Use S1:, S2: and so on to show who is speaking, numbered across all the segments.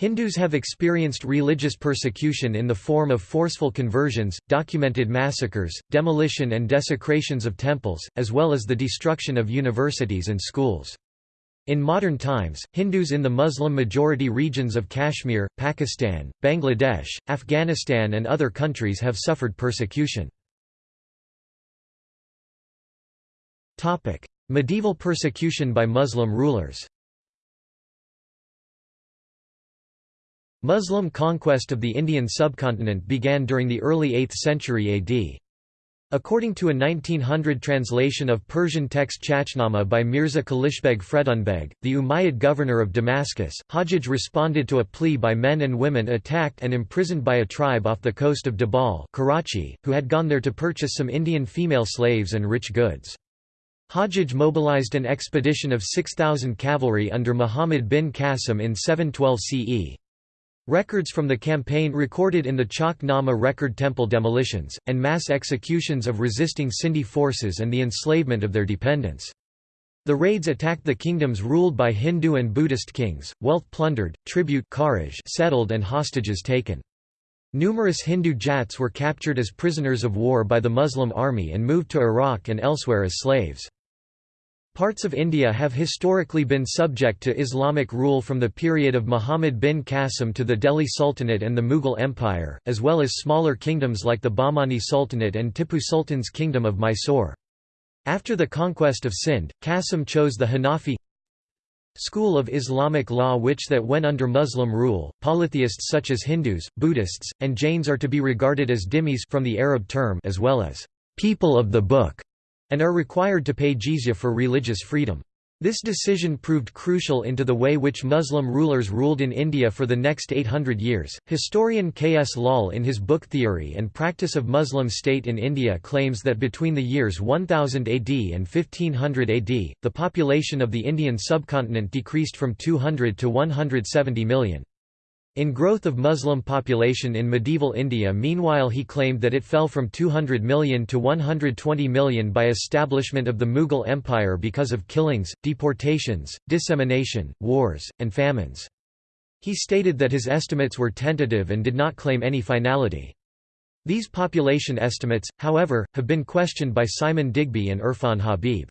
S1: Hindus have experienced religious persecution in the form of forceful conversions, documented massacres, demolition and desecrations of temples, as well as the destruction of universities and schools. In modern times, Hindus in the Muslim-majority regions of Kashmir, Pakistan, Bangladesh, Afghanistan and other countries have suffered persecution. Medieval persecution by Muslim rulers Muslim conquest of the Indian subcontinent began during the early 8th century AD. According to a 1900 translation of Persian text Chachnama by Mirza Kalichbeg Fredunbeg, the Umayyad governor of Damascus, Hajjaj responded to a plea by men and women attacked and imprisoned by a tribe off the coast of Dabal Karachi, who had gone there to purchase some Indian female slaves and rich goods. Hajjaj mobilized an expedition of 6,000 cavalry under Muhammad bin Qasim in 712 CE. Records from the campaign recorded in the Chak Nama record temple demolitions, and mass executions of resisting Sindhi forces and the enslavement of their dependents. The raids attacked the kingdoms ruled by Hindu and Buddhist kings, wealth plundered, tribute settled and hostages taken. Numerous Hindu Jats were captured as prisoners of war by the Muslim army and moved to Iraq and elsewhere as slaves. Parts of India have historically been subject to Islamic rule from the period of Muhammad bin Qasim to the Delhi Sultanate and the Mughal Empire, as well as smaller kingdoms like the Bahmani Sultanate and Tipu Sultan's kingdom of Mysore. After the conquest of Sindh, Qasim chose the Hanafi school of Islamic law which that when under Muslim rule, polytheists such as Hindus, Buddhists, and Jains are to be regarded as dhimmis from the Arab term as well as people of the book and are required to pay jizya for religious freedom. This decision proved crucial into the way which Muslim rulers ruled in India for the next 800 years. Historian K. S. Lal, in his book Theory and Practice of Muslim State in India, claims that between the years 1000 AD and 1500 AD, the population of the Indian subcontinent decreased from 200 to 170 million. In growth of Muslim population in medieval India meanwhile he claimed that it fell from 200 million to 120 million by establishment of the Mughal Empire because of killings, deportations, dissemination, wars, and famines. He stated that his estimates were tentative and did not claim any finality. These population estimates, however, have been questioned by Simon Digby and Irfan Habib.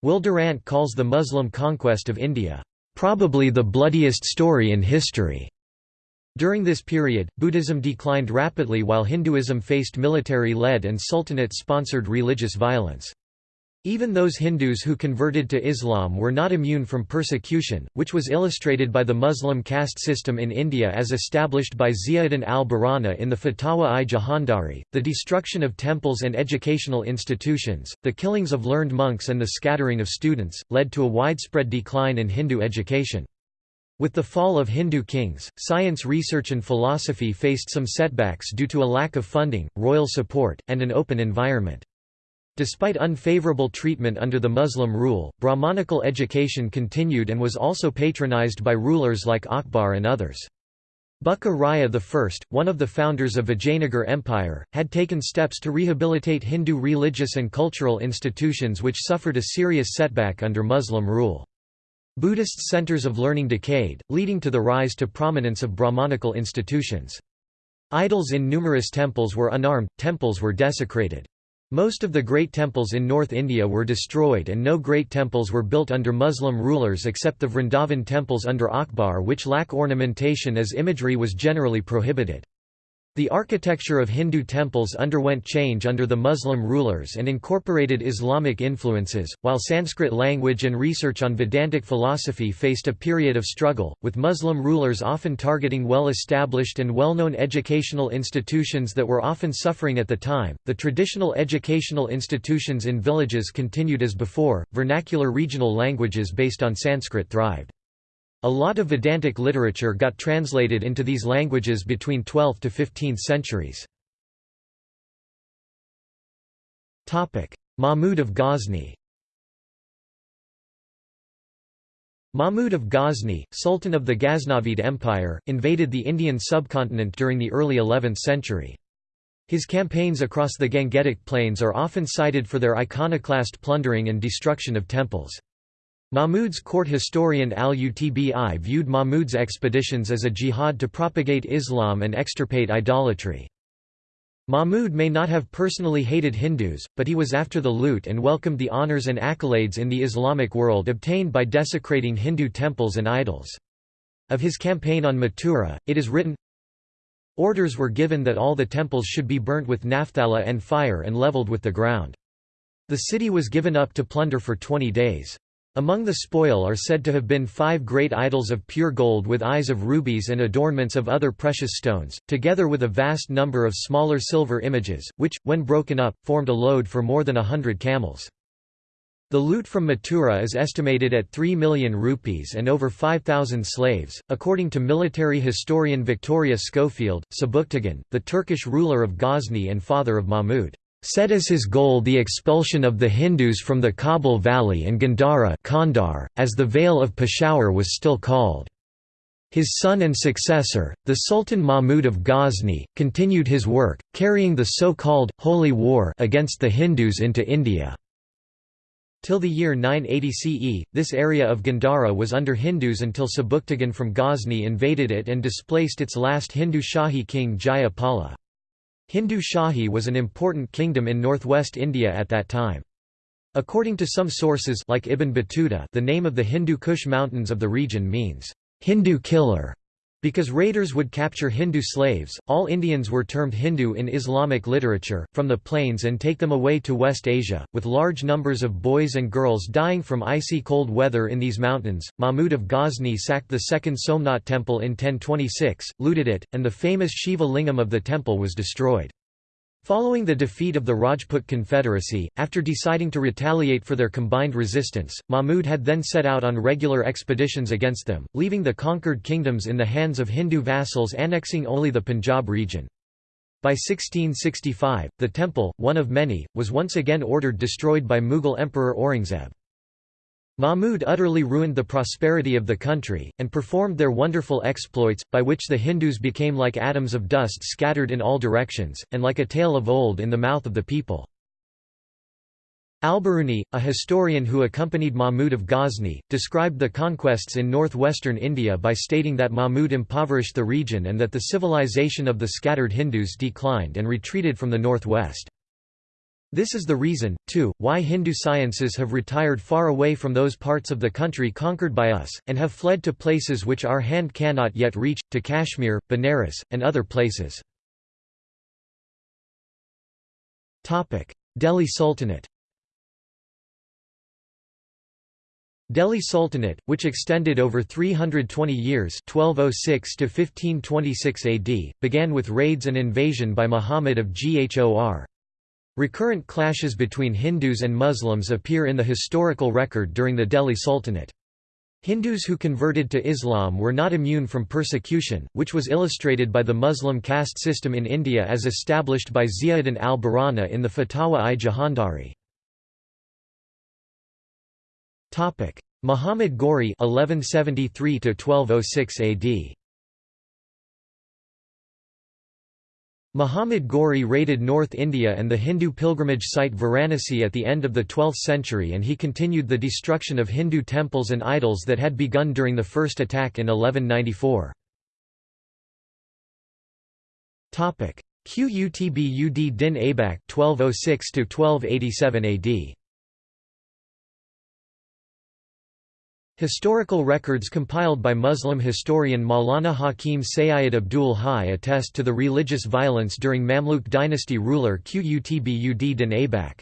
S1: Will Durant calls the Muslim conquest of India, "...probably the bloodiest story in history." During this period, Buddhism declined rapidly while Hinduism faced military-led and sultanate-sponsored religious violence. Even those Hindus who converted to Islam were not immune from persecution, which was illustrated by the Muslim caste system in India as established by Ziauddin al-Barani in the Fatawa-i Jahandari, the destruction of temples and educational institutions, the killings of learned monks and the scattering of students, led to a widespread decline in Hindu education. With the fall of Hindu kings, science research and philosophy faced some setbacks due to a lack of funding, royal support, and an open environment. Despite unfavorable treatment under the Muslim rule, Brahmanical education continued and was also patronized by rulers like Akbar and others. Bukka Raya I, one of the founders of the Vijayanagar Empire, had taken steps to rehabilitate Hindu religious and cultural institutions which suffered a serious setback under Muslim rule. Buddhist centers of learning decayed, leading to the rise to prominence of Brahmanical institutions. Idols in numerous temples were unarmed, temples were desecrated. Most of the great temples in North India were destroyed and no great temples were built under Muslim rulers except the Vrindavan temples under Akbar which lack ornamentation as imagery was generally prohibited. The architecture of Hindu temples underwent change under the Muslim rulers and incorporated Islamic influences, while Sanskrit language and research on Vedantic philosophy faced a period of struggle, with Muslim rulers often targeting well established and well known educational institutions that were often suffering at the time. The traditional educational institutions in villages continued as before, vernacular regional languages based on Sanskrit thrived. A lot of Vedantic literature got translated into these languages between 12th to 15th centuries. Mahmud of Ghazni Mahmud of Ghazni, Sultan of the Ghaznavid Empire, invaded the Indian subcontinent during the early 11th century. His campaigns across the Gangetic Plains are often cited for their iconoclast plundering and destruction of temples. Mahmud's court historian al-Utbi viewed Mahmud's expeditions as a jihad to propagate Islam and extirpate idolatry. Mahmud may not have personally hated Hindus, but he was after the loot and welcomed the honors and accolades in the Islamic world obtained by desecrating Hindu temples and idols. Of his campaign on Mathura, it is written, Orders were given that all the temples should be burnt with naphthala and fire and leveled with the ground. The city was given up to plunder for twenty days. Among the spoil are said to have been five great idols of pure gold with eyes of rubies and adornments of other precious stones, together with a vast number of smaller silver images, which, when broken up, formed a load for more than a hundred camels. The loot from Mathura is estimated at 3 million rupees and over 5,000 slaves. According to military historian Victoria Schofield, Sebuktigin, the Turkish ruler of Ghazni and father of Mahmud, set as his goal the expulsion of the Hindus from the Kabul Valley and Gandhara Kandar, as the Vale of Peshawar was still called. His son and successor, the Sultan Mahmud of Ghazni, continued his work, carrying the so-called «Holy War» against the Hindus into India. Till the year 980 CE, this area of Gandhara was under Hindus until Sebuktigin from Ghazni invaded it and displaced its last Hindu Shahi king Jaya Pala. Hindu Shahi was an important kingdom in northwest India at that time. According to some sources like Ibn Battuta the name of the Hindu Kush mountains of the region means, "'Hindu killer' Because raiders would capture Hindu slaves, all Indians were termed Hindu in Islamic literature, from the plains and take them away to West Asia, with large numbers of boys and girls dying from icy cold weather in these mountains. Mahmud of Ghazni sacked the second Somnath temple in 1026, looted it, and the famous Shiva lingam of the temple was destroyed. Following the defeat of the Rajput Confederacy, after deciding to retaliate for their combined resistance, Mahmud had then set out on regular expeditions against them, leaving the conquered kingdoms in the hands of Hindu vassals annexing only the Punjab region. By 1665, the temple, one of many, was once again ordered destroyed by Mughal Emperor Aurangzeb. Mahmud utterly ruined the prosperity of the country, and performed their wonderful exploits, by which the Hindus became like atoms of dust scattered in all directions, and like a tale of old in the mouth of the people. Al-Biruni, a historian who accompanied Mahmud of Ghazni, described the conquests in northwestern India by stating that Mahmud impoverished the region and that the civilization of the scattered Hindus declined and retreated from the northwest. This is the reason, too, why Hindu sciences have retired far away from those parts of the country conquered by us, and have fled to places which our hand cannot yet reach, to Kashmir, Benares, and other places. Delhi Sultanate Delhi Sultanate, which extended over 320 years 1206 to 1526 AD, began with raids and invasion by Muhammad of Ghor. Recurrent clashes between Hindus and Muslims appear in the historical record during the Delhi Sultanate. Hindus who converted to Islam were not immune from persecution, which was illustrated by the Muslim caste system in India as established by Ziauddin al-Barani in the Fatawa-i-Jahandari. Muhammad Ghori 1173 1206 AD Muhammad Ghori raided North India and the Hindu pilgrimage site Varanasi at the end of the 12th century and he continued the destruction of Hindu temples and idols that had begun during the first attack in 1194. Qutb din Aibak 1206 1287 AD Historical records compiled by Muslim historian Maulana Hakim Sayyid Abdul Hai attest to the religious violence during Mamluk dynasty ruler Qutb din Aibak.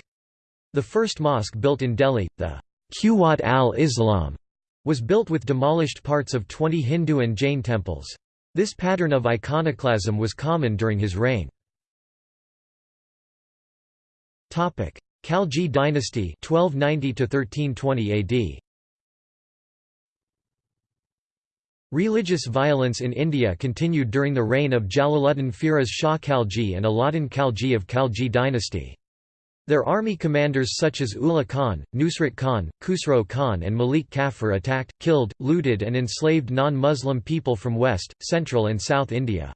S1: The first mosque built in Delhi, the Quwat al-Islam, was built with demolished parts of 20 Hindu and Jain temples. This pattern of iconoclasm was common during his reign. Khalji dynasty 1290 1320 AD Religious violence in India continued during the reign of Jalaluddin Firoz Shah Khalji and Alauddin Khalji of Khalji dynasty. Their army commanders such as Ulugh Khan, Nusrat Khan, Khusro Khan and Malik Kafur attacked, killed, looted and enslaved non-Muslim people from West, Central and South India.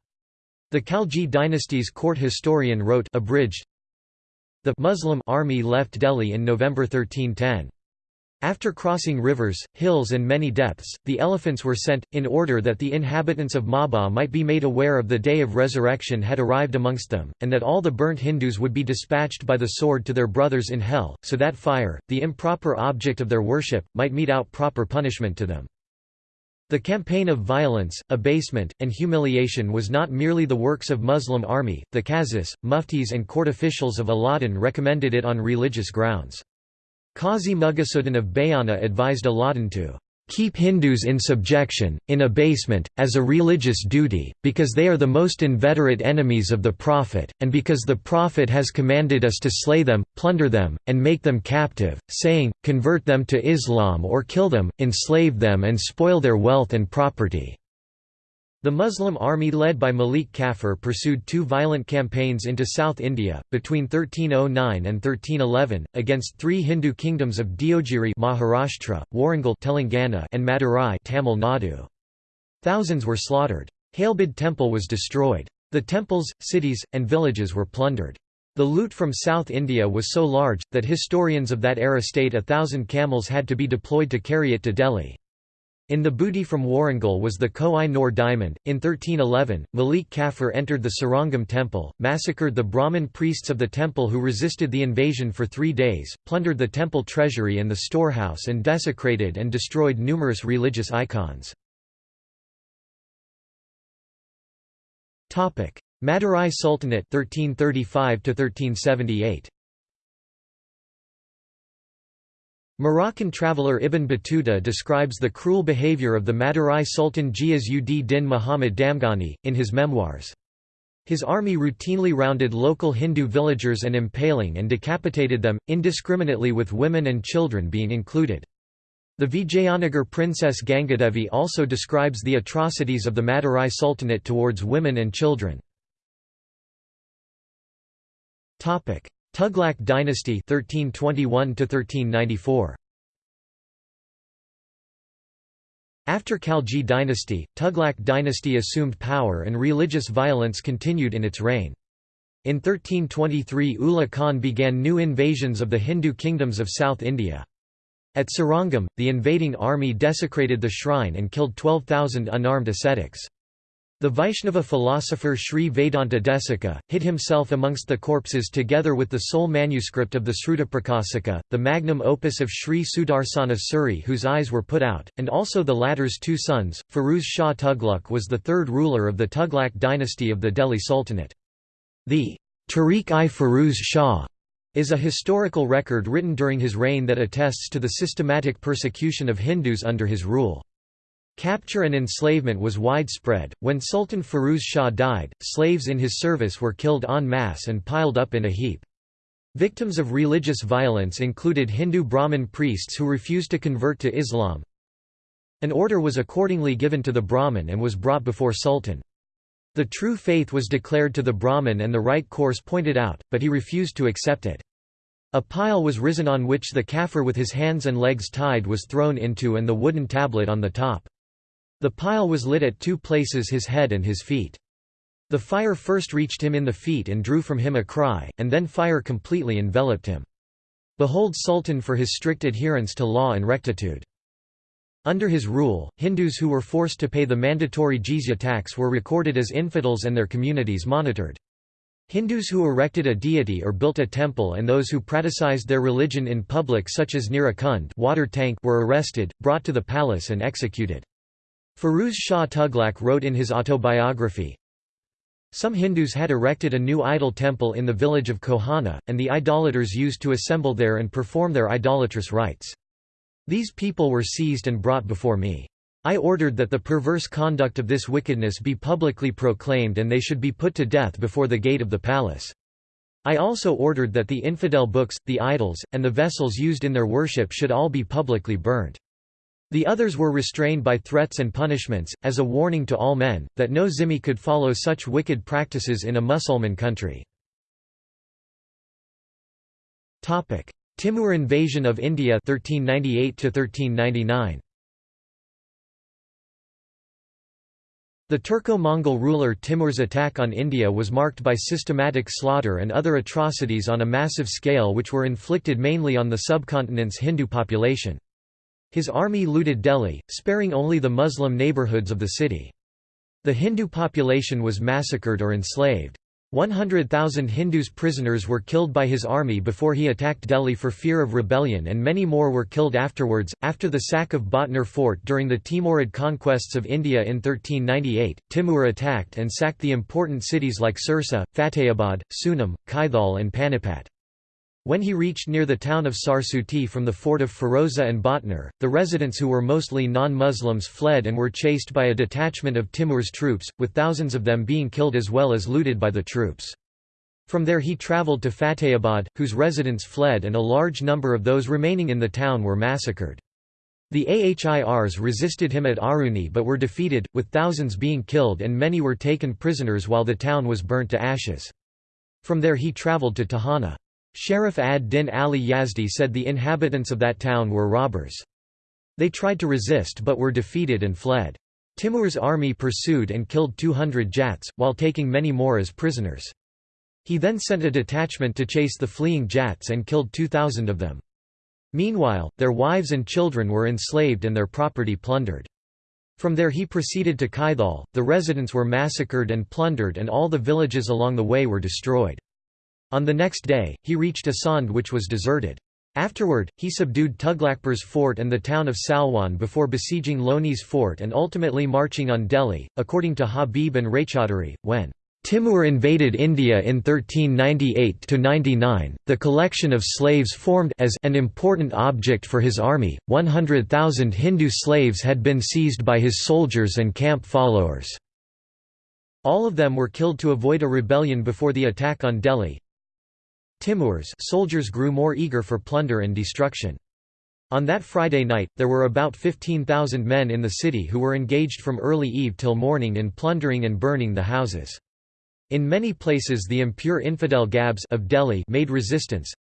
S1: The Khalji dynasty's court historian wrote abridged, The Muslim army left Delhi in November 1310. After crossing rivers, hills and many depths, the elephants were sent, in order that the inhabitants of Maba might be made aware of the day of resurrection had arrived amongst them, and that all the burnt Hindus would be dispatched by the sword to their brothers in hell, so that fire, the improper object of their worship, might mete out proper punishment to them. The campaign of violence, abasement, and humiliation was not merely the works of Muslim army, the qazis, muftis and court officials of Aladdin recommended it on religious grounds. Qazi Mughisuddin of Bayana advised Alauddin to keep Hindus in subjection, in abasement, as a religious duty, because they are the most inveterate enemies of the Prophet, and because the Prophet has commanded us to slay them, plunder them, and make them captive, saying, convert them to Islam or kill them, enslave them and spoil their wealth and property. The Muslim army led by Malik Kafur pursued two violent campaigns into South India, between 1309 and 1311, against three Hindu kingdoms of Deogiri Maharashtra, Warangal Telangana and Madurai Tamil Nadu. Thousands were slaughtered. Halebid temple was destroyed. The temples, cities, and villages were plundered. The loot from South India was so large, that historians of that era state a thousand camels had to be deployed to carry it to Delhi. In the booty from Warangal was the Koh-i-Noor diamond. In 1311, Malik Kafur entered the Srirangam temple, massacred the Brahmin priests of the temple who resisted the invasion for three days, plundered the temple treasury and the storehouse and desecrated and destroyed numerous religious icons. Madurai Sultanate 1335 1378 Moroccan traveller Ibn Battuta describes the cruel behavior of the Madurai Sultan Ghiyas ud Din Muhammad Damghani, in his memoirs. His army routinely rounded local Hindu villagers and impaling and decapitated them, indiscriminately with women and children being included. The Vijayanagar princess Gangadevi also describes the atrocities of the Madurai Sultanate towards women and children. Tughlaq dynasty 1321 1394 After Khalji dynasty, Tughlaq dynasty assumed power and religious violence continued in its reign. In 1323 Ulugh Khan began new invasions of the Hindu kingdoms of South India. At Srirangam, the invading army desecrated the shrine and killed 12,000 unarmed ascetics. The Vaishnava philosopher Sri Vedanta Desika, hid himself amongst the corpses together with the sole manuscript of the Srutaprakasika, the magnum opus of Sri Sudarsana Suri whose eyes were put out, and also the latter's two sons. Firuz Shah Tughlaq was the third ruler of the Tughlaq dynasty of the Delhi Sultanate. The Tariq-i-Firuz Shah is a historical record written during his reign that attests to the systematic persecution of Hindus under his rule. Capture and enslavement was widespread. When Sultan Firuz Shah died, slaves in his service were killed en masse and piled up in a heap. Victims of religious violence included Hindu Brahmin priests who refused to convert to Islam. An order was accordingly given to the Brahmin and was brought before Sultan. The true faith was declared to the Brahmin and the right course pointed out, but he refused to accept it. A pile was risen on which the kafir with his hands and legs tied was thrown into and the wooden tablet on the top. The pile was lit at two places his head and his feet. The fire first reached him in the feet and drew from him a cry, and then fire completely enveloped him. Behold Sultan for his strict adherence to law and rectitude. Under his rule, Hindus who were forced to pay the mandatory jizya tax were recorded as infidels and their communities monitored. Hindus who erected a deity or built a temple and those who praticized their religion in public such as near a kund water tank were arrested, brought to the palace and executed. Firuz Shah Tughlaq wrote in his autobiography, Some Hindus had erected a new idol temple in the village of Kohana, and the idolaters used to assemble there and perform their idolatrous rites. These people were seized and brought before me. I ordered that the perverse conduct of this wickedness be publicly proclaimed and they should be put to death before the gate of the palace. I also ordered that the infidel books, the idols, and the vessels used in their worship should all be publicly burnt. The others were restrained by threats and punishments, as a warning to all men, that no zimmi could follow such wicked practices in a Musulman country. Timur invasion of India 1398 1399 The Turco-Mongol ruler Timur's attack on India was marked by systematic slaughter and other atrocities on a massive scale which were inflicted mainly on the subcontinent's Hindu population. His army looted Delhi, sparing only the Muslim neighborhoods of the city. The Hindu population was massacred or enslaved. 100,000 Hindus prisoners were killed by his army before he attacked Delhi for fear of rebellion and many more were killed afterwards. After the sack of Bhatner fort during the Timurid conquests of India in 1398, Timur attacked and sacked the important cities like Sirsa, Fatehabad, Sunam, Kaithal and Panipat. When he reached near the town of Sarsuti from the fort of Firoza and Bhatner, the residents who were mostly non-Muslims fled and were chased by a detachment of Timur's troops, with thousands of them being killed as well as looted by the troops. From there he travelled to Fatehabad, whose residents fled and a large number of those remaining in the town were massacred. The Ahirs resisted him at Aruni but were defeated, with thousands being killed and many were taken prisoners while the town was burnt to ashes. From there he travelled to Thana. Sharif ad-Din Ali Yazdi said the inhabitants of that town were robbers. They tried to resist but were defeated and fled. Timur's army pursued and killed 200 Jats, while taking many more as prisoners. He then sent a detachment to chase the fleeing Jats and killed 2,000 of them. Meanwhile, their wives and children were enslaved and their property plundered. From there he proceeded to Kaithal, the residents were massacred and plundered and all the villages along the way were destroyed. On the next day, he reached Asand which was deserted. Afterward, he subdued Tughlaqpur's fort and the town of Salwan before besieging Loni's fort and ultimately marching on Delhi. According to Habib and Raychaudhuri, when Timur invaded India in 1398–99, the collection of slaves formed as an important object for his army, 100,000 Hindu slaves had been seized by his soldiers and camp followers. All of them were killed to avoid a rebellion before the attack on Delhi, Timur's soldiers grew more eager for plunder and destruction. On that Friday night, there were about 15,000 men in the city who were engaged from early eve till morning in plundering and burning the houses. In many places the impure infidel Gabs of Delhi made resistance.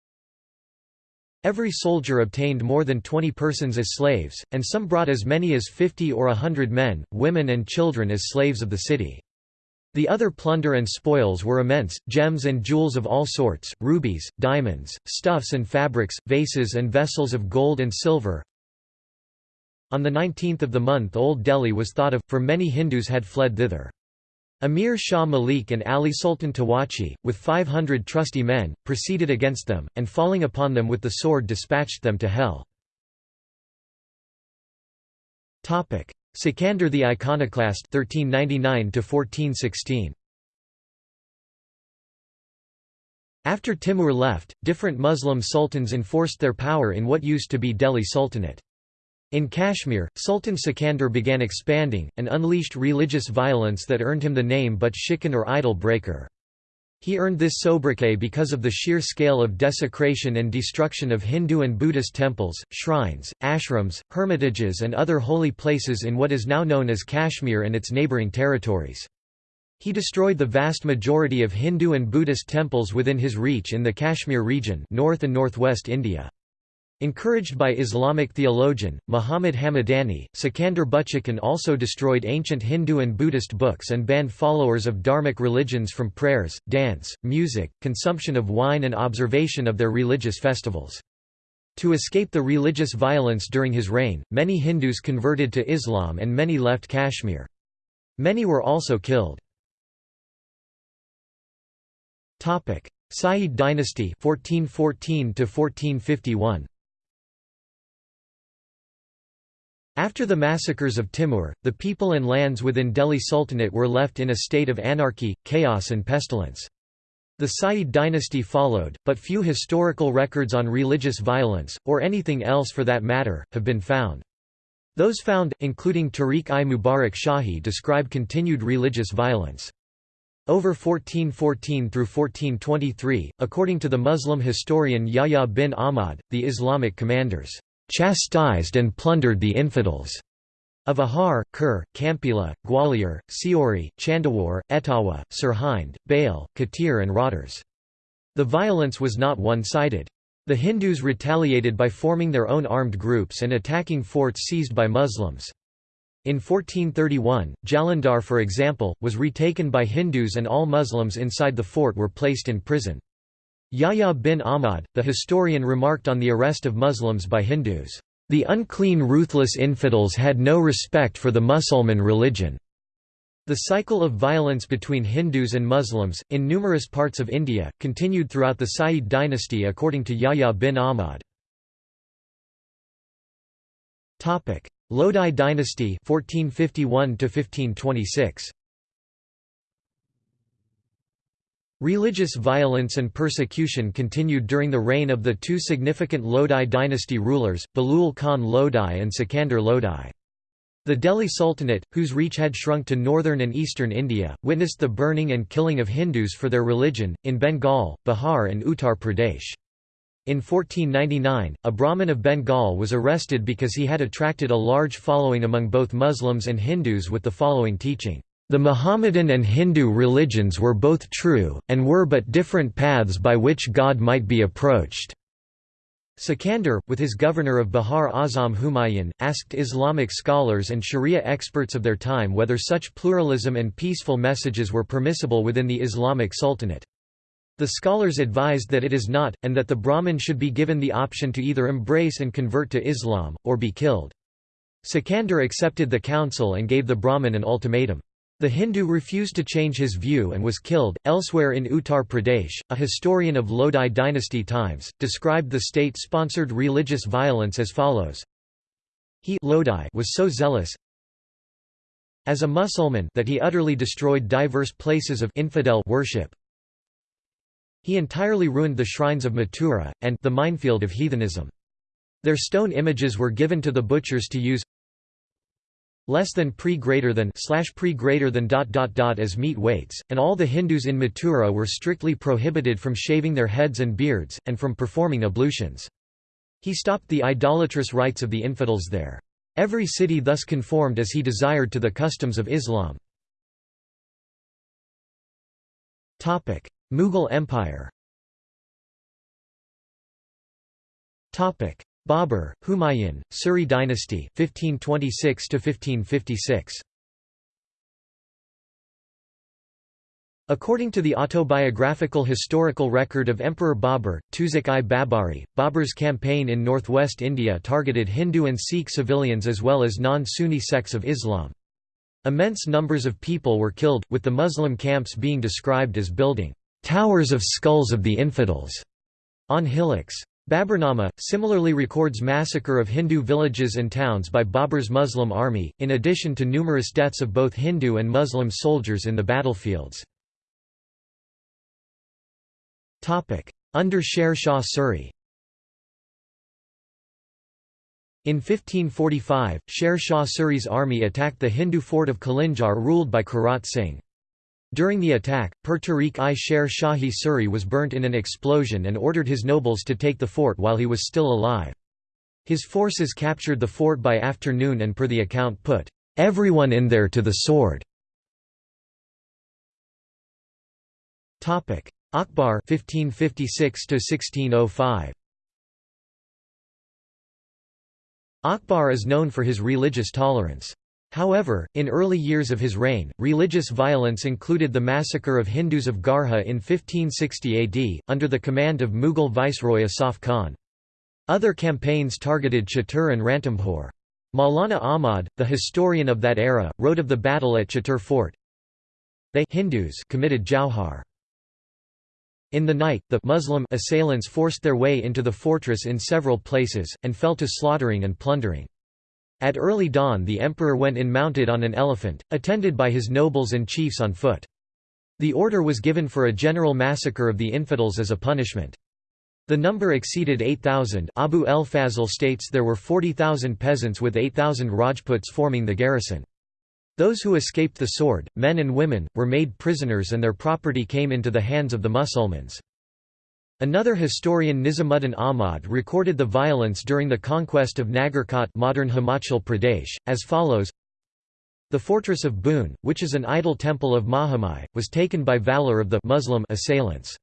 S1: Every soldier obtained more than 20 persons as slaves, and some brought as many as 50 or a hundred men, women and children as slaves of the city. The other plunder and spoils were immense, gems and jewels of all sorts, rubies, diamonds, stuffs and fabrics, vases and vessels of gold and silver. On the 19th of the month Old Delhi was thought of, for many Hindus had fled thither. Amir Shah Malik and Ali Sultan Tawachi, with 500 trusty men, proceeded against them, and falling upon them with the sword dispatched them to hell. Sikandar the Iconoclast 1399 1416 After Timur left, different Muslim sultans enforced their power in what used to be Delhi Sultanate. In Kashmir, Sultan Sikandar began expanding, and unleashed religious violence that earned him the name but Shikan or idol breaker. He earned this sobriquet because of the sheer scale of desecration and destruction of Hindu and Buddhist temples, shrines, ashrams, hermitages and other holy places in what is now known as Kashmir and its neighbouring territories. He destroyed the vast majority of Hindu and Buddhist temples within his reach in the Kashmir region north and northwest India. Encouraged by Islamic theologian, Muhammad Hamadani, Sikandar Butshikan also destroyed ancient Hindu and Buddhist books and banned followers of dharmic religions from prayers, dance, music, consumption of wine and observation of their religious festivals. To escape the religious violence during his reign, many Hindus converted to Islam and many left Kashmir. Many were also killed. Sayyid dynasty 1414 1451 After the massacres of Timur, the people and lands within Delhi Sultanate were left in a state of anarchy, chaos and pestilence. The Sayyid dynasty followed, but few historical records on religious violence, or anything else for that matter, have been found. Those found, including Tariq-i-Mubarak Shahi describe continued religious violence. Over 1414 through 1423, according to the Muslim historian Yahya bin Ahmad, the Islamic commanders chastised and plundered the infidels of Ahar, Kur, Kampila, Gwalior, Seori, Chandawar, Etawa, Sirhind, Bail, Katir and Rotters. The violence was not one-sided. The Hindus retaliated by forming their own armed groups and attacking forts seized by Muslims. In 1431, Jalandhar for example, was retaken by Hindus and all Muslims inside the fort were placed in prison. Yahya bin Ahmad, the historian remarked on the arrest of Muslims by Hindus, The unclean ruthless infidels had no respect for the Musulman religion. The cycle of violence between Hindus and Muslims, in numerous parts of India, continued throughout the Sayyid dynasty according to Yahya bin Ahmad. Lodi dynasty 1451 1526 Religious violence and persecution continued during the reign of the two significant Lodi dynasty rulers, Bahlul Khan Lodi and Sikandar Lodi. The Delhi Sultanate, whose reach had shrunk to northern and eastern India, witnessed the burning and killing of Hindus for their religion, in Bengal, Bihar and Uttar Pradesh. In 1499, a Brahmin of Bengal was arrested because he had attracted a large following among both Muslims and Hindus with the following teaching. The Mohammedan and Hindu religions were both true, and were but different paths by which God might be approached. Sikandar, with his governor of Bihar Azam Humayun, asked Islamic scholars and Sharia experts of their time whether such pluralism and peaceful messages were permissible within the Islamic Sultanate. The scholars advised that it is not, and that the Brahmin should be given the option to either embrace and convert to Islam, or be killed. Sikandar accepted the counsel and gave the Brahmin an ultimatum. The Hindu refused to change his view and was killed. Elsewhere in Uttar Pradesh, a historian of Lodi dynasty times, described the state sponsored religious violence as follows He Lodi was so zealous as a Musulman that he utterly destroyed diverse places of infidel worship. He entirely ruined the shrines of Mathura, and the minefield of heathenism. Their stone images were given to the butchers to use less than pre greater than slash pre greater than dot dot dot as meat weights, and all the Hindus in Mathura were strictly prohibited from shaving their heads and beards, and from performing ablutions. He stopped the idolatrous rites of the infidels there. Every city thus conformed as he desired to the customs of Islam. Mughal Empire Babur, Humayun, Suri dynasty 1526 1556. According to the autobiographical historical record of Emperor Babur, Tuzuk-i Babari, Babur's campaign in northwest India targeted Hindu and Sikh civilians as well as non-Sunni sects of Islam. Immense numbers of people were killed, with the Muslim camps being described as building "...towers of skulls of the infidels", on hillocks. Baburnama, similarly records massacre of Hindu villages and towns by Babur's Muslim army, in addition to numerous deaths of both Hindu and Muslim soldiers in the battlefields. Under Sher Shah Suri In 1545, Sher Shah Suri's army attacked the Hindu fort of Kalinjar ruled by Kirat Singh. During the attack, Per Tariq-i-Sher Shahi Suri was burnt in an explosion and ordered his nobles to take the fort while he was still alive. His forces captured the fort by afternoon and per the account put, "...everyone in there to the sword." Akbar 1556 1605 Akbar is known for his religious tolerance. However, in early years of his reign, religious violence included the massacre of Hindus of Garha in 1560 AD, under the command of Mughal viceroy Asaf Khan. Other campaigns targeted Chittor and Ranthambore. Maulana Ahmad, the historian of that era, wrote of the battle at Chittor Fort. They Hindus committed Jauhar. In the night, the Muslim assailants forced their way into the fortress in several places, and fell to slaughtering and plundering. At early dawn the emperor went in mounted on an elephant, attended by his nobles and chiefs on foot. The order was given for a general massacre of the infidels as a punishment. The number exceeded 8,000 Abu el Fazl states there were 40,000 peasants with 8,000 Rajputs forming the garrison. Those who escaped the sword, men and women, were made prisoners and their property came into the hands of the Musulmans. Another historian Nizamuddin Ahmad recorded the violence during the conquest of Nagarkot modern Himachal Pradesh, as follows The fortress of Boon, which is an idol temple of Mahamai, was taken by valor of the Muslim assailants.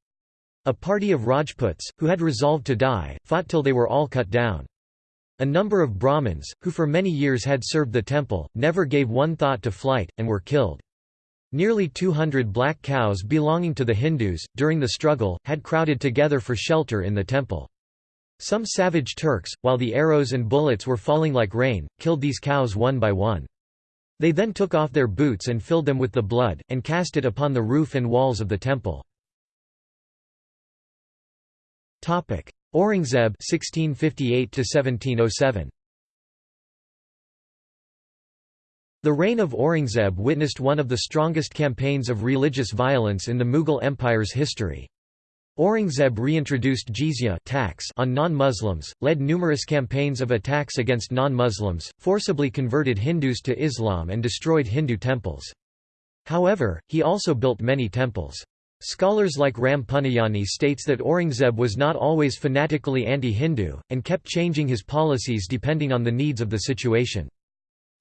S1: A party of Rajputs, who had resolved to die, fought till they were all cut down. A number of Brahmins, who for many years had served the temple, never gave one thought to flight, and were killed. Nearly 200 black cows belonging to the Hindus, during the struggle, had crowded together for shelter in the temple. Some savage Turks, while the arrows and bullets were falling like rain, killed these cows one by one. They then took off their boots and filled them with the blood, and cast it upon the roof and walls of the temple. Aurangzeb 1658 1707 The reign of Aurangzeb witnessed one of the strongest campaigns of religious violence in the Mughal Empire's history. Aurangzeb reintroduced jizya tax on non-Muslims, led numerous campaigns of attacks against non-Muslims, forcibly converted Hindus to Islam and destroyed Hindu temples. However, he also built many temples. Scholars like Ram Puniyani states that Aurangzeb was not always fanatically anti-Hindu, and kept changing his policies depending on the needs of the situation.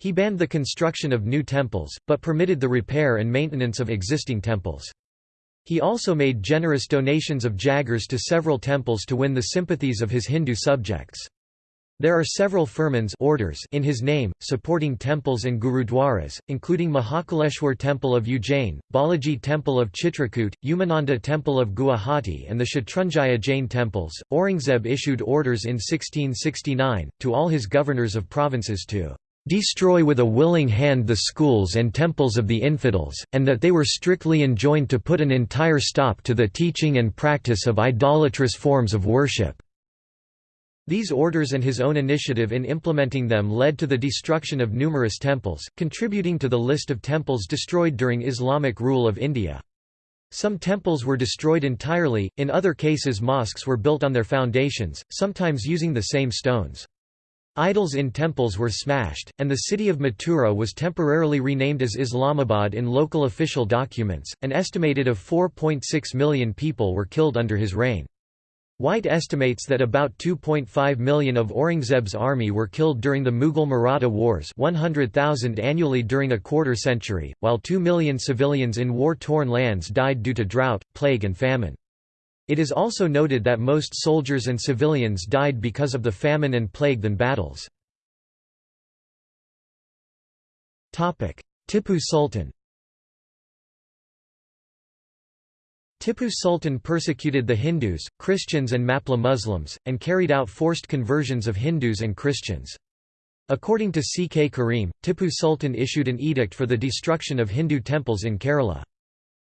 S1: He banned the construction of new temples, but permitted the repair and maintenance of existing temples. He also made generous donations of jagirs to several temples to win the sympathies of his Hindu subjects. There are several firmans orders in his name, supporting temples and gurudwaras, including Mahakaleshwar Temple of Ujjain, Balaji Temple of Chitrakoot, Umananda Temple of Guwahati and the Shatrunjaya Jain temples. Aurangzeb issued orders in 1669, to all his governors of provinces to destroy with a willing hand the schools and temples of the infidels, and that they were strictly enjoined to put an entire stop to the teaching and practice of idolatrous forms of worship. These orders and his own initiative in implementing them led to the destruction of numerous temples, contributing to the list of temples destroyed during Islamic rule of India. Some temples were destroyed entirely, in other cases mosques were built on their foundations, sometimes using the same stones. Idols in temples were smashed, and the city of Mathura was temporarily renamed as Islamabad in local official documents. An estimated of 4.6 million people were killed under his reign. White estimates that about 2.5 million of Aurangzeb's army were killed during the Mughal-Maratha Wars 100,000 annually during a quarter century, while 2 million civilians in war-torn lands died due to drought, plague and famine. It is also noted that most soldiers and civilians died because of the famine and plague than battles. Tipu Sultan Tipu Sultan persecuted the Hindus, Christians and Mapla Muslims, and carried out forced conversions of Hindus and Christians. According to C. K. Karim, Tipu Sultan issued an edict for the destruction of Hindu temples in Kerala.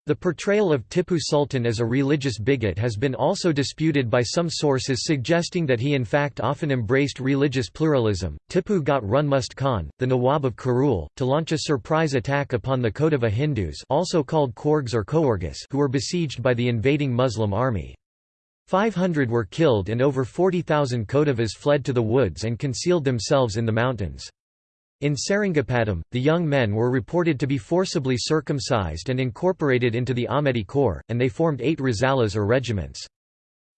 S1: The portrayal of Tipu Sultan as a religious bigot has been also disputed by some sources suggesting that he in fact often embraced religious pluralism. Tipu got Runmust Khan, the Nawab of Karul, to launch a surprise attack upon the Kodava Hindus also called Korgs or Koorgas who were besieged by the invading Muslim army. 500 were killed and over 40,000 Kodavas fled to the woods and concealed themselves in the mountains. In Seringapatam, the young men were reported to be forcibly circumcised and incorporated into the Ahmadi Corps, and they formed eight Risalas or regiments.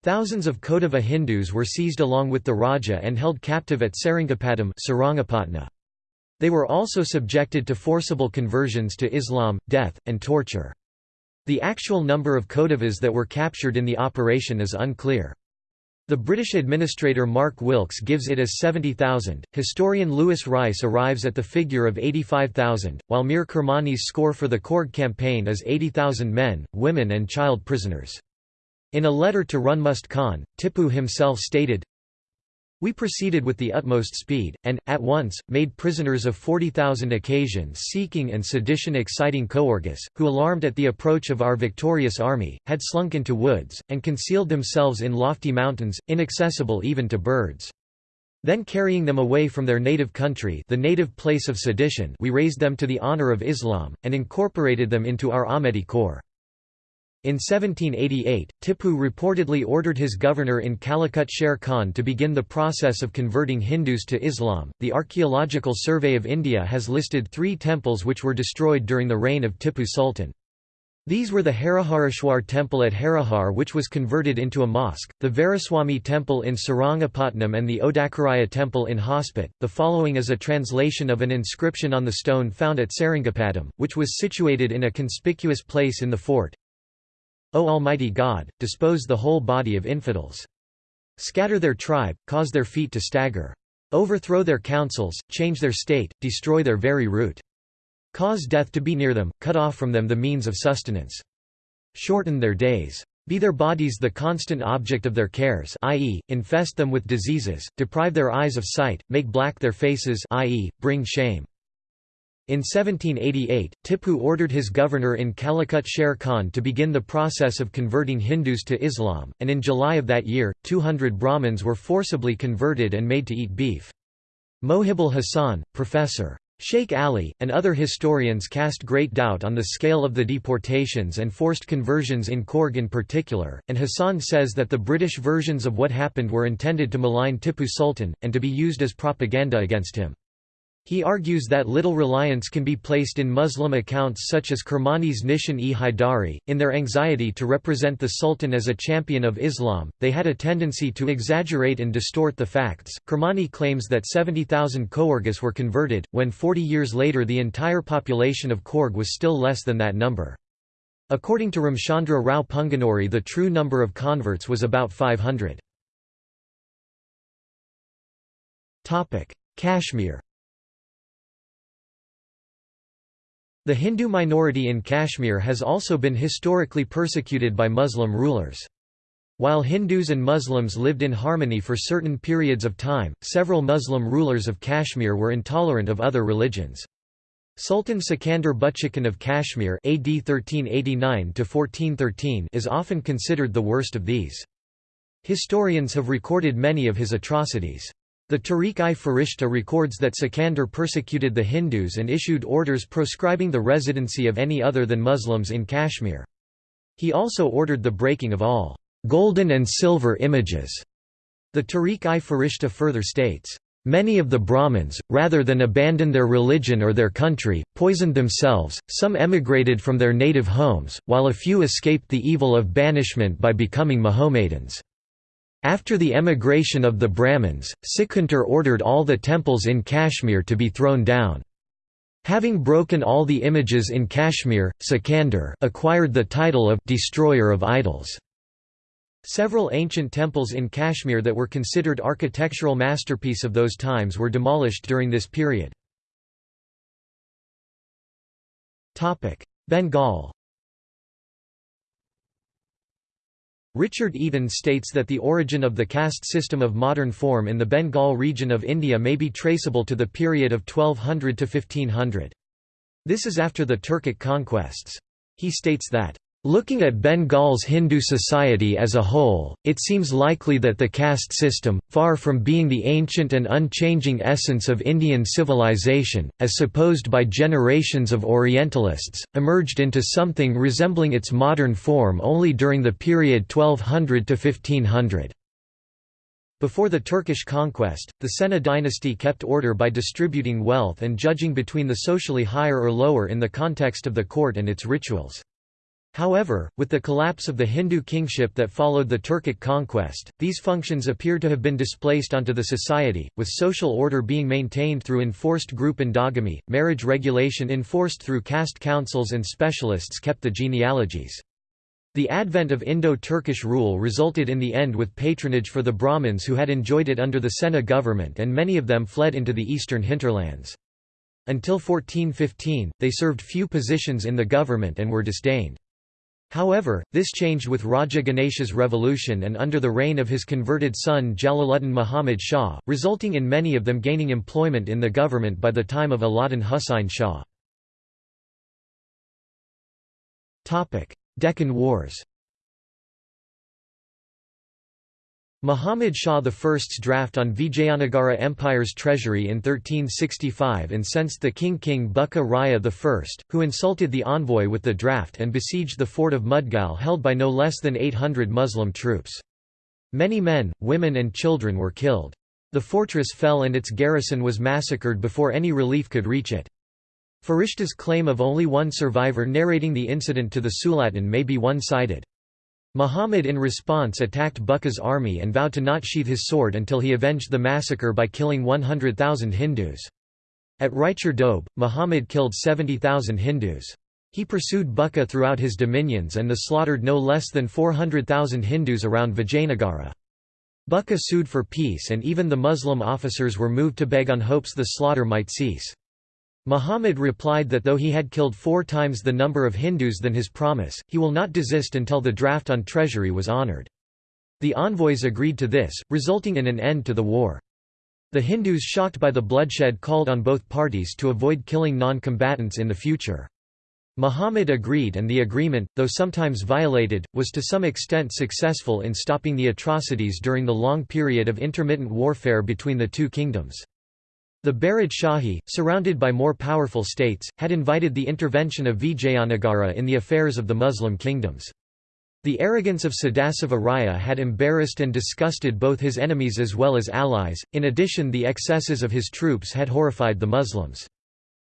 S1: Thousands of Kodava Hindus were seized along with the Raja and held captive at Seringapatam They were also subjected to forcible conversions to Islam, death, and torture. The actual number of Kodavas that were captured in the operation is unclear. The British administrator Mark Wilkes gives it as 70,000, historian Lewis Rice arrives at the figure of 85,000, while Mir Kermani's score for the Korg campaign is 80,000 men, women and child prisoners. In a letter to Runmust Khan, Tipu himself stated, we proceeded with the utmost speed, and, at once, made prisoners of 40,000 occasion-seeking and sedition-exciting Koorgas, who alarmed at the approach of our victorious army, had slunk into woods, and concealed themselves in lofty mountains, inaccessible even to birds. Then carrying them away from their native country the native place of sedition we raised them to the honour of Islam, and incorporated them into our Ahmadi Corps. In 1788, Tipu reportedly ordered his governor in Calicut Sher Khan to begin the process of converting Hindus to Islam. The Archaeological Survey of India has listed three temples which were destroyed during the reign of Tipu Sultan. These were the Harihareshwar temple at Harihar which was converted into a mosque, the Veeraswamy temple in Sarangapatnam and the Odakaraya temple in Hospet. The following is a translation of an inscription on the stone found at Seringapatam, which was situated in a conspicuous place in the fort. O Almighty God, dispose the whole body of infidels. Scatter their tribe, cause their feet to stagger. Overthrow their councils, change their state, destroy their very root. Cause death to be near them, cut off from them the means of sustenance. Shorten their days. Be their bodies the constant object of their cares i.e., infest them with diseases, deprive their eyes of sight, make black their faces i.e., bring shame. In 1788, Tippu ordered his governor in Calicut Sher Khan to begin the process of converting Hindus to Islam, and in July of that year, 200 Brahmins were forcibly converted and made to eat beef. Mohibul Hassan, Professor. Sheikh Ali, and other historians cast great doubt on the scale of the deportations and forced conversions in Korg in particular, and Hassan says that the British versions of what happened were intended to malign Tippu Sultan, and to be used as propaganda against him. He argues that little reliance can be placed in Muslim accounts such as Kermani's Nishan-e Haidari. In their anxiety to represent the Sultan as a champion of Islam, they had a tendency to exaggerate and distort the facts. Kermani claims that 70,000 Coorgis were converted, when 40 years later the entire population of Coorg was still less than that number. According to Ramchandra Rao Punganori the true number of converts was about 500. Kashmir The Hindu minority in Kashmir has also been historically persecuted by Muslim rulers. While Hindus and Muslims lived in harmony for certain periods of time, several Muslim rulers of Kashmir were intolerant of other religions. Sultan Sikandar Butshikan of Kashmir AD 1389 is often considered the worst of these. Historians have recorded many of his atrocities. The Tariq-i-Farishta records that Sikandar persecuted the Hindus and issued orders proscribing the residency of any other than Muslims in Kashmir. He also ordered the breaking of all golden and silver images. The Tariq-i-Farishta further states, Many of the Brahmins, rather than abandon their religion or their country, poisoned themselves, some emigrated from their native homes, while a few escaped the evil of banishment by becoming Mohammedans. After the emigration of the Brahmins, Sikandar ordered all the temples in Kashmir to be thrown down. Having broken all the images in Kashmir, Sikandar acquired the title of «destroyer of idols». Several ancient temples in Kashmir that were considered architectural masterpiece of those times were demolished during this period. Bengal Richard Eaton states that the origin of the caste system of modern form in the Bengal region of India may be traceable to the period of 1200 to 1500. This is after the Turkic conquests. He states that Looking at Bengal's Hindu society as a whole, it seems likely that the caste system, far from being the ancient and unchanging essence of Indian civilization, as supposed by generations of Orientalists, emerged into something resembling its modern form only during the period 1200 to 1500. Before the Turkish conquest, the Sena dynasty kept order by distributing wealth and judging between the socially higher or lower in the context of the court and its rituals. However, with the collapse of the Hindu kingship that followed the Turkic conquest, these functions appear to have been displaced onto the society, with social order being maintained through enforced group endogamy, marriage regulation enforced through caste councils and specialists kept the genealogies. The advent of Indo-Turkish rule resulted in the end with patronage for the Brahmins who had enjoyed it under the Sena government and many of them fled into the eastern hinterlands. Until 1415, they served few positions in the government and were disdained. However, this changed with Raja Ganesha's revolution and under the reign of his converted son Jalaluddin Muhammad Shah, resulting in many of them gaining employment in the government by the time of Alauddin Husain Shah. Deccan Wars Muhammad Shah I's draft on Vijayanagara Empire's treasury in 1365 incensed the king King Bukka Raya I, who insulted the envoy with the draft and besieged the fort of Mudgal held by no less than 800 Muslim troops. Many men, women and children were killed. The fortress fell and its garrison was massacred before any relief could reach it. Farishta's claim of only one survivor narrating the incident to the Sultan may be one-sided. Muhammad in response attacked Bukka's army and vowed to not sheath his sword until he avenged the massacre by killing 100,000 Hindus. At Raichur Doab, Muhammad killed 70,000 Hindus. He pursued Bukka throughout his dominions and the slaughtered no less than 400,000 Hindus around Vijayanagara. Bukka sued for peace and even the Muslim officers were moved to beg on hopes the slaughter might cease. Muhammad replied that though he had killed four times the number of Hindus than his promise, he will not desist until the draft on treasury was honored. The envoys agreed to this, resulting in an end to the war. The Hindus shocked by the bloodshed called on both parties to avoid killing non-combatants in the future. Muhammad agreed and the agreement, though sometimes violated, was to some extent successful in stopping the atrocities during the long period of intermittent warfare between the two kingdoms. The Barid Shahi, surrounded by more powerful states, had invited the intervention of Vijayanagara in the affairs of the Muslim kingdoms. The arrogance of Sadashiva Raya had embarrassed and disgusted both his enemies as well as allies, in addition the excesses of his troops had horrified the Muslims.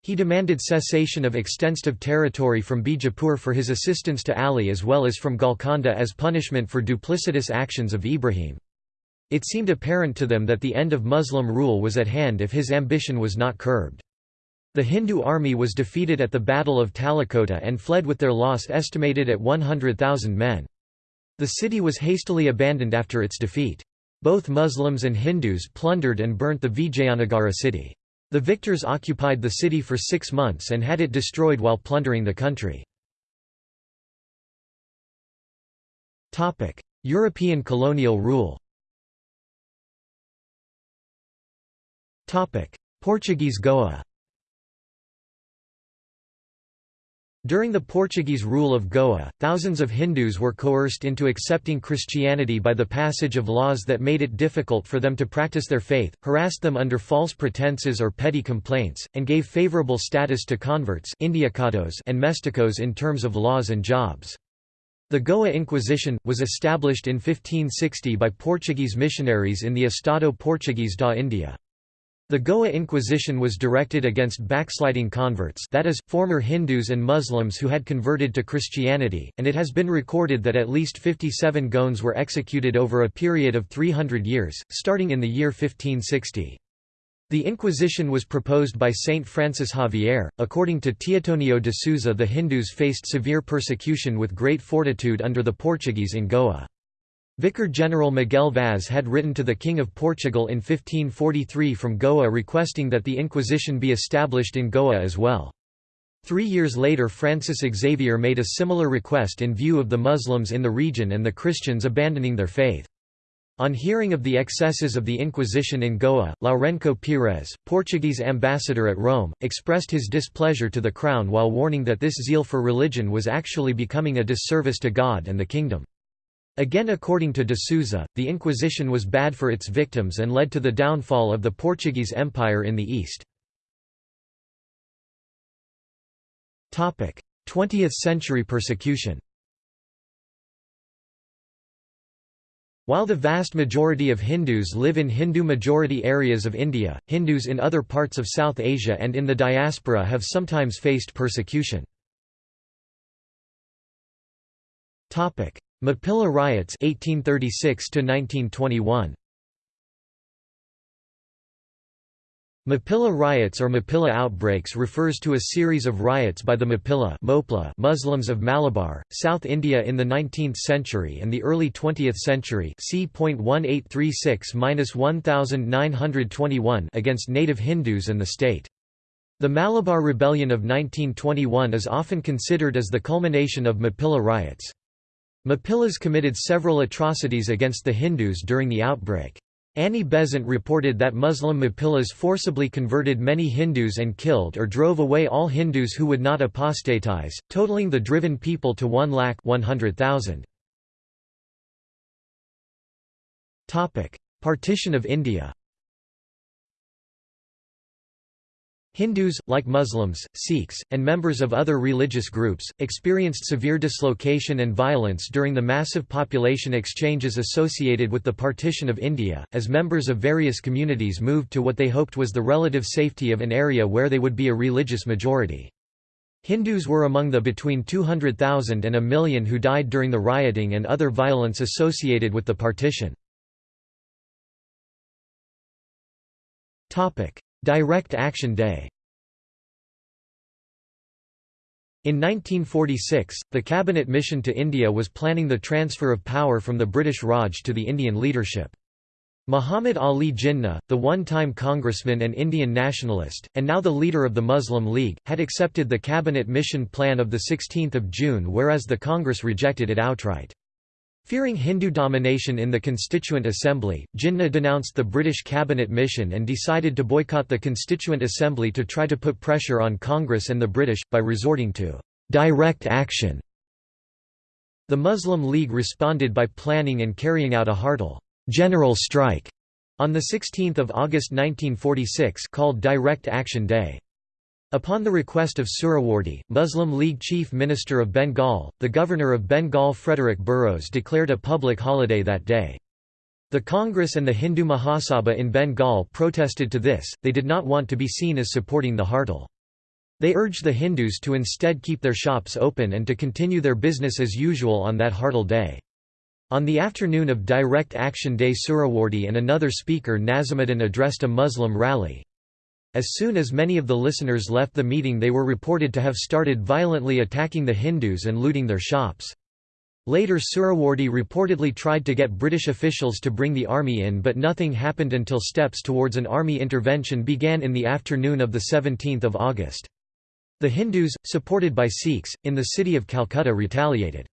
S1: He demanded cessation of extensive territory from Bijapur for his assistance to Ali as well as from Golconda as punishment for duplicitous actions of Ibrahim. It seemed apparent to them that the end of Muslim rule was at hand if his ambition was not curbed. The Hindu army was defeated at the Battle of Talikota and fled with their loss estimated at 100,000 men. The city was hastily abandoned after its defeat. Both Muslims and Hindus plundered and burnt the Vijayanagara city. The victors occupied the city for six months and had it destroyed while plundering the country. European colonial rule Portuguese Goa During the Portuguese rule of Goa, thousands of Hindus were coerced into accepting Christianity by the passage of laws that made it difficult for them to practice their faith, harassed them under false pretenses or petty complaints, and gave favorable status to converts and mesticos in terms of laws and jobs. The Goa Inquisition, was established in 1560 by Portuguese missionaries in the Estado Portuguese da India. The Goa Inquisition was directed against backsliding converts that is, former Hindus and Muslims who had converted to Christianity, and it has been recorded that at least 57 Goans were executed over a period of 300 years, starting in the year 1560. The Inquisition was proposed by Saint Francis Xavier. According to Teotonio de Souza, the Hindus faced severe persecution with great fortitude under the Portuguese in Goa. Vicar General Miguel Vaz had written to the King of Portugal in 1543 from Goa requesting that the Inquisition be established in Goa as well. Three years later Francis Xavier made a similar request in view of the Muslims in the region and the Christians abandoning their faith. On hearing of the excesses of the Inquisition in Goa, Lourenco Pires, Portuguese ambassador at Rome, expressed his displeasure to the crown while warning that this zeal for religion was actually becoming a disservice to God and the kingdom. Again according to de Souza, the Inquisition was bad for its victims and led to the downfall of the Portuguese Empire in the East. 20th-century persecution While the vast majority of Hindus live in Hindu-majority areas of India, Hindus in other parts of South Asia and in the diaspora have sometimes faced persecution. Mappila riots 1836 to 1921 Mappila riots or Mapilla outbreaks refers to a series of riots by the Mappila Muslims of Malabar, South India in the 19th century and the early 20th century c.1836–1921 against native Hindus and the state. The Malabar Rebellion of 1921 is often considered as the culmination of Mapilla riots. Mappilas committed several atrocities against the Hindus during the outbreak. Annie Besant reported that Muslim Mappillas forcibly converted many Hindus and killed or drove away all Hindus who would not apostatize, totaling the driven people to 1 lakh 100,000. Partition of India Hindus, like Muslims, Sikhs, and members of other religious groups, experienced severe dislocation and violence during the massive population exchanges associated with the partition of India, as members of various communities moved to what they hoped was the relative safety of an area where they would be a religious majority. Hindus were among the between 200,000 and a million who died during the rioting and other violence associated with the partition. Direct Action Day In 1946, the cabinet mission to India was planning the transfer of power from the British Raj to the Indian leadership. Muhammad Ali Jinnah, the one-time congressman and Indian nationalist, and now the leader of the Muslim League, had accepted the cabinet mission plan of 16 June whereas the Congress rejected it outright. Fearing Hindu domination in the Constituent Assembly, Jinnah denounced the British cabinet mission and decided to boycott the Constituent Assembly to try to put pressure on Congress and the British, by resorting to «direct action». The Muslim League responded by planning and carrying out a Hartal general strike on 16 August 1946 called Direct Action Day. Upon the request of Suhrawardy, Muslim League Chief Minister of Bengal, the Governor of Bengal Frederick Burrows declared a public holiday that day. The Congress and the Hindu Mahasabha in Bengal protested to this, they did not want to be seen as supporting the Hartal. They urged the Hindus to instead keep their shops open and to continue their business as usual on that Hartal day. On the afternoon of Direct Action Day Suhrawardy and another speaker Nazimuddin addressed a Muslim rally. As soon as many of the listeners left the meeting they were reported to have started violently attacking the Hindus and looting their shops. Later Suhrawardy reportedly tried to get British officials to bring the army in but nothing happened until steps towards an army intervention began in the afternoon of 17 August. The Hindus, supported by Sikhs, in the city of Calcutta retaliated.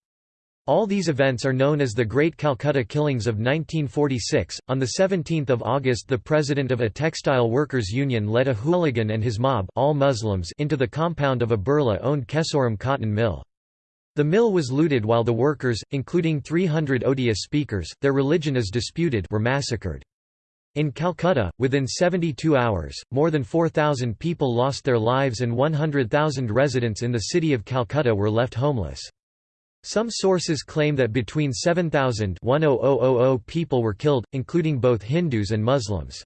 S1: All these events are known as the Great Calcutta Killings of 1946. On the 17th of August, the president of a textile workers union led a hooligan and his mob, all Muslims, into the compound of a Birla-owned Kesoram cotton mill. The mill was looted while the workers, including 300 Odia speakers, their religion is disputed, were massacred. In Calcutta, within 72 hours, more than 4,000 people lost their lives and 100,000 residents in the city of Calcutta were left homeless. Some sources claim that between 7,000 people were killed, including both Hindus and Muslims.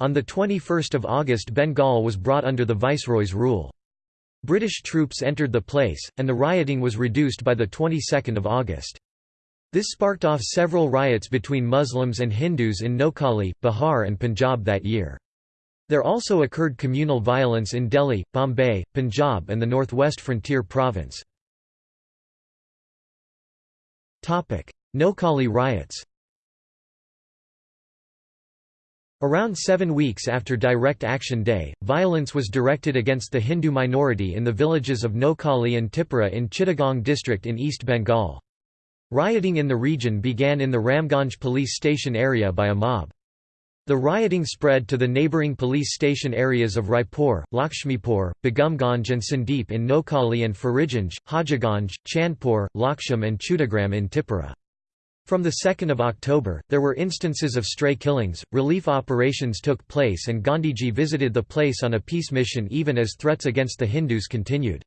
S1: On 21 August Bengal was brought under the Viceroy's rule. British troops entered the place, and the rioting was reduced by the 22nd of August. This sparked off several riots between Muslims and Hindus in Noakhali, Bihar and Punjab that year. There also occurred communal violence in Delhi, Bombay, Punjab and the northwest frontier province. Noakhali riots Around seven weeks after Direct Action Day, violence was directed against the Hindu minority in the villages of Noakhali and Tipura in Chittagong district in East Bengal. Rioting in the region began in the Ramganj police station area by a mob. The rioting spread to the neighbouring police station areas of Raipur, Lakshmipur, Begumganj and Sandeep in Noakhali and Faridganj, Hajiganj, Chandpur, Laksham and Chudagram in Tipura. From 2 October, there were instances of stray killings, relief operations took place and Gandhiji visited the place on a peace mission even as threats against the Hindus continued.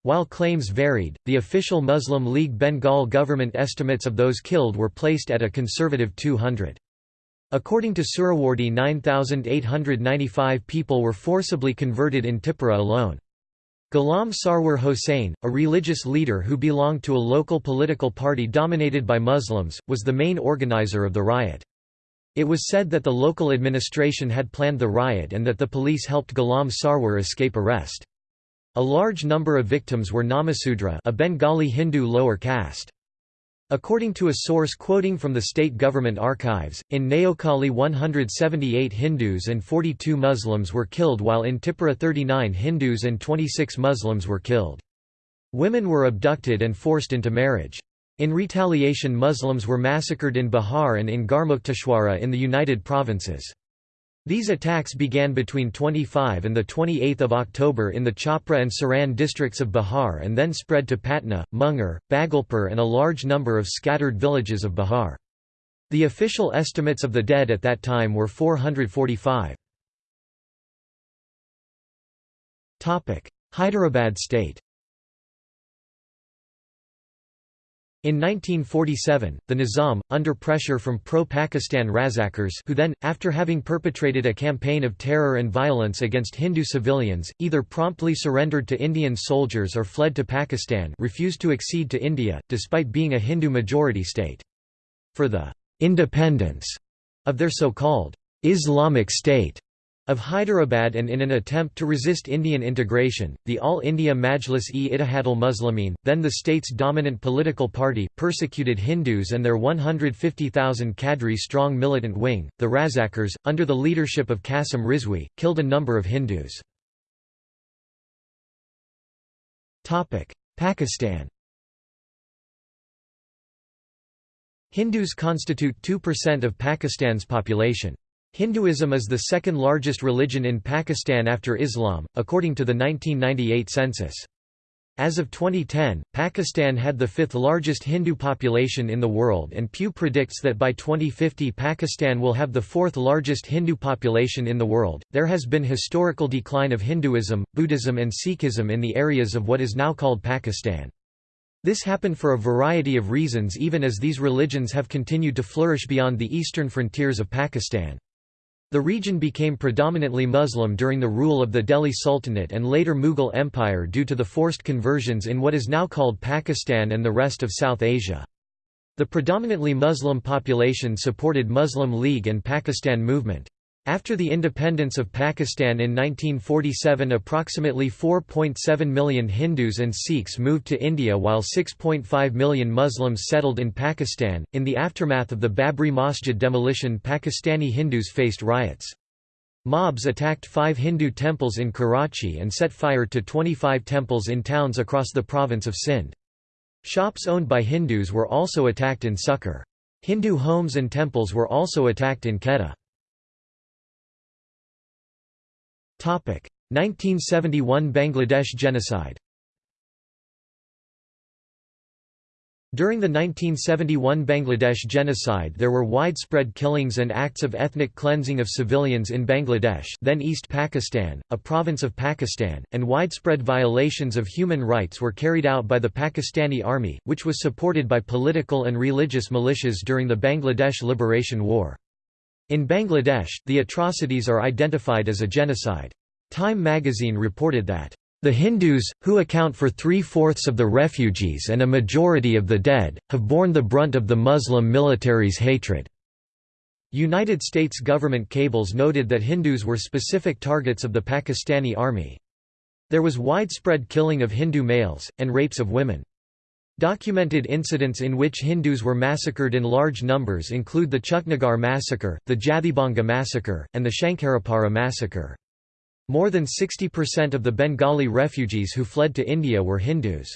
S1: While claims varied, the official Muslim League Bengal government estimates of those killed were placed at a conservative 200. According to Suhrawardy 9,895 people were forcibly converted in Tipura alone. Ghulam Sarwar Hossain, a religious leader who belonged to a local political party dominated by Muslims, was the main organizer of the riot. It was said that the local administration had planned the riot and that the police helped Ghulam Sarwar escape arrest. A large number of victims were Namasudra a Bengali Hindu lower caste. According to a source quoting from the state government archives, in Noakhali 178 Hindus and 42 Muslims were killed while in Tipura 39 Hindus and 26 Muslims were killed. Women were abducted and forced into marriage. In retaliation Muslims were massacred in Bihar and in Garmukteshwara in the United Provinces. These attacks began between 25 and 28 October in the Chhapra and Saran districts of Bihar and then spread to Patna, Munger, Bhagalpur and a large number of scattered villages of Bihar. The official estimates of the dead at that time were 445. Hyderabad state In 1947, the Nizam, under pressure from pro-Pakistan Razakars who then, after having perpetrated a campaign of terror and violence against Hindu civilians, either promptly surrendered to Indian soldiers or fled to Pakistan refused to accede to India, despite being a Hindu-majority state. For the «independence» of their so-called «Islamic State», of Hyderabad and in an attempt to resist Indian integration, the All India Majlis-e-Ittihadul Muslimin, then the state's dominant political party, persecuted Hindus and their 150,000 cadre-strong militant wing, the Razakars, under the leadership of Qasim Rizvi, killed a number of Hindus. Pakistan Hindus constitute 2% of Pakistan's population. Hinduism is the second largest religion in Pakistan after Islam, according to the 1998 census. As of 2010, Pakistan had the fifth largest Hindu population in the world and Pew predicts that by 2050 Pakistan will have the fourth largest Hindu population in the world. There has been historical decline of Hinduism, Buddhism and Sikhism in the areas of what is now called Pakistan. This happened for a variety of reasons even as these religions have continued to flourish beyond the eastern frontiers of Pakistan. The region became predominantly Muslim during the rule of the Delhi Sultanate and later Mughal Empire due to the forced conversions in what is now called Pakistan and the rest of South Asia. The predominantly Muslim population supported Muslim League and Pakistan movement. After the independence of Pakistan in 1947 approximately 4.7 million Hindus and Sikhs moved to India while 6.5 million Muslims settled in Pakistan. In the aftermath of the Babri Masjid demolition Pakistani Hindus faced riots. Mobs attacked five Hindu temples in Karachi and set fire to 25 temples in towns across the province of Sindh. Shops owned by Hindus were also attacked in Sukkur. Hindu homes and temples were also attacked in Quetta. 1971 Bangladesh genocide During the 1971 Bangladesh genocide there were widespread killings and acts of ethnic cleansing of civilians in Bangladesh then East Pakistan, a province of Pakistan, and widespread violations of human rights were carried out by the Pakistani army, which was supported by political and religious militias during the Bangladesh Liberation War. In Bangladesh, the atrocities are identified as a genocide. Time magazine reported that, "...the Hindus, who account for three-fourths of the refugees and a majority of the dead, have borne the brunt of the Muslim military's hatred." United States government cables noted that Hindus were specific targets of the Pakistani army. There was widespread killing of Hindu males, and rapes of women. Documented incidents in which Hindus were massacred in large numbers include the Chuknagar massacre, the Jathibhanga massacre, and the Shankarapara massacre. More than 60% of the Bengali refugees who fled to India were Hindus.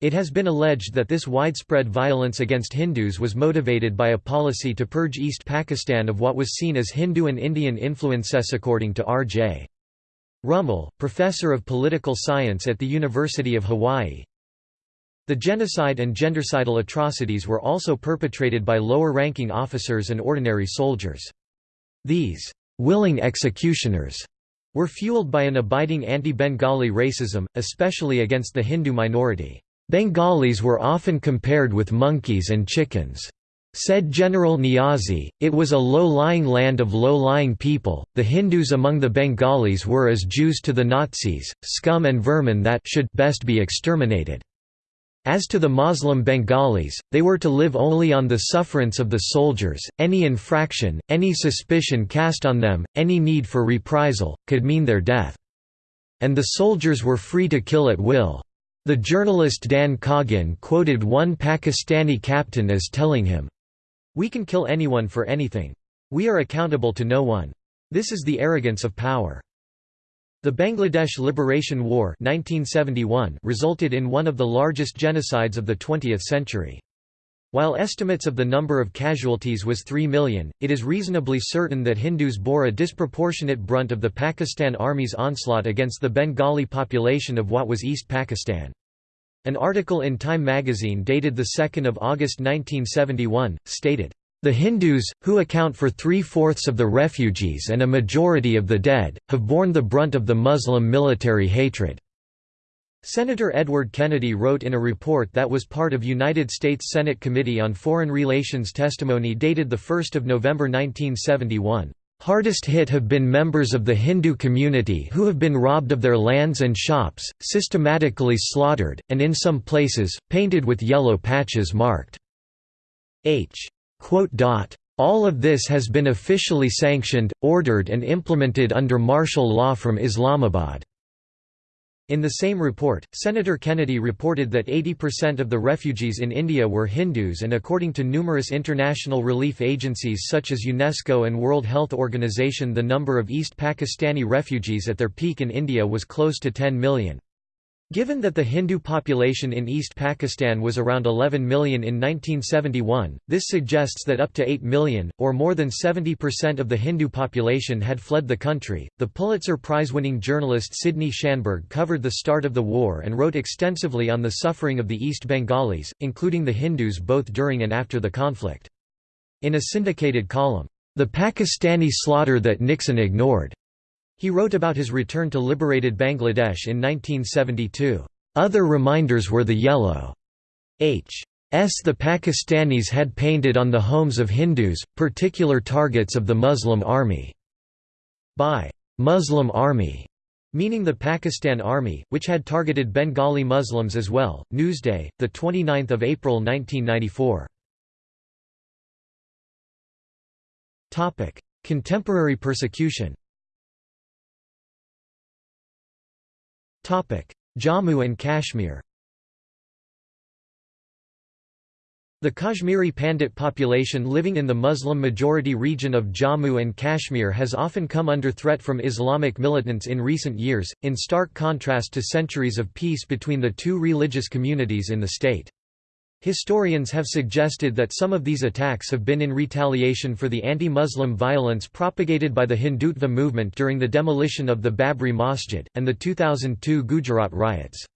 S1: It has been alleged that this widespread violence against Hindus was motivated by a policy to purge East Pakistan of what was seen as Hindu and Indian influences according to R.J. Rummel, professor of political science at the University of Hawaii, the genocide and gendercidal atrocities were also perpetrated by lower-ranking officers and ordinary soldiers. These willing executioners were fueled by an abiding anti-Bengali racism, especially against the Hindu minority. Bengalis were often compared with monkeys and chickens. Said General Niazi, it was a low-lying land of low-lying people, the Hindus among the Bengalis were as Jews to the Nazis, scum and vermin that should best be exterminated. As to the Muslim Bengalis, they were to live only on the sufferance of the soldiers, any infraction, any suspicion cast on them, any need for reprisal, could mean their death. And the soldiers were free to kill at will. The journalist Dan Coggin quoted one Pakistani captain as telling him, We can kill anyone for anything. We are accountable to no one. This is the arrogance of power. The Bangladesh Liberation War 1971 resulted in one of the largest genocides of the 20th century. While estimates of the number of casualties was 3 million, it is reasonably certain that Hindus bore a disproportionate brunt of the Pakistan Army's onslaught against the Bengali population of what was East Pakistan. An article in Time magazine dated 2 August 1971, stated, the Hindus, who account for three-fourths of the refugees and a majority of the dead, have borne the brunt of the Muslim military hatred. Senator Edward Kennedy wrote in a report that was part of United States Senate Committee on Foreign Relations testimony dated 1 November 1971. Hardest hit have been members of the Hindu community who have been robbed of their lands and shops, systematically slaughtered, and in some places, painted with yellow patches marked H. All of this has been officially sanctioned, ordered and implemented under martial law from Islamabad." In the same report, Senator Kennedy reported that 80% of the refugees in India were Hindus and according to numerous international relief agencies such as UNESCO and World Health Organization the number of East Pakistani refugees at their peak in India was close to 10 million. Given that the Hindu population in East Pakistan was around 11 million in 1971, this suggests that up to 8 million, or more than 70% of the Hindu population had fled the country. The Pulitzer Prize winning journalist Sidney Schanberg covered the start of the war and wrote extensively on the suffering of the East Bengalis, including the Hindus both during and after the conflict. In a syndicated column, The Pakistani Slaughter That Nixon Ignored, he wrote about his return to liberated Bangladesh in 1972. Other reminders were the yellow H. S. the Pakistanis had painted on the homes of Hindus, particular targets of the Muslim army. By Muslim army, meaning the Pakistan Army, which had targeted Bengali Muslims as well. Newsday, the 29th of April 1994. Topic: Contemporary persecution. Jammu and Kashmir The Kashmiri Pandit population living in the Muslim-majority region of Jammu and Kashmir has often come under threat from Islamic militants in recent years, in stark contrast to centuries of peace between the two religious communities in the state. Historians have suggested that some of these attacks have been in retaliation for the anti-Muslim violence propagated by the Hindutva movement during the demolition of the Babri Masjid, and the 2002 Gujarat riots.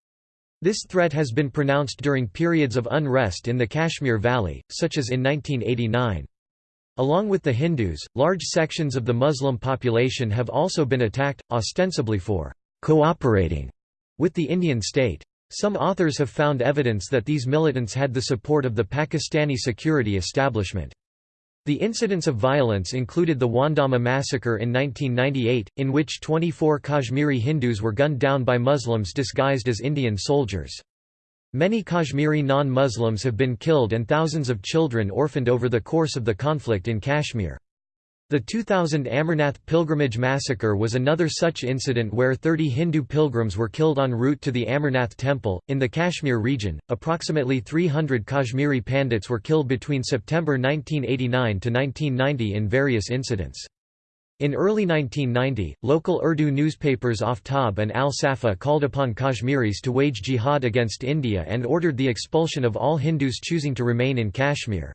S1: This threat has been pronounced during periods of unrest in the Kashmir Valley, such as in 1989. Along with the Hindus, large sections of the Muslim population have also been attacked, ostensibly for «cooperating» with the Indian state. Some authors have found evidence that these militants had the support of the Pakistani security establishment. The incidents of violence included the Wandama massacre in 1998, in which 24 Kashmiri Hindus were gunned down by Muslims disguised as Indian soldiers. Many Kashmiri non-Muslims have been killed and thousands of children orphaned over the course of the conflict in Kashmir. The 2000 Amarnath pilgrimage massacre was another such incident where 30 Hindu pilgrims were killed en route to the Amarnath temple. In the Kashmir region, approximately 300 Kashmiri Pandits were killed between September 1989 to 1990 in various incidents. In early 1990, local Urdu newspapers Aftab and Al Safa called upon Kashmiris to wage jihad against India and ordered the expulsion of all Hindus choosing to remain in Kashmir.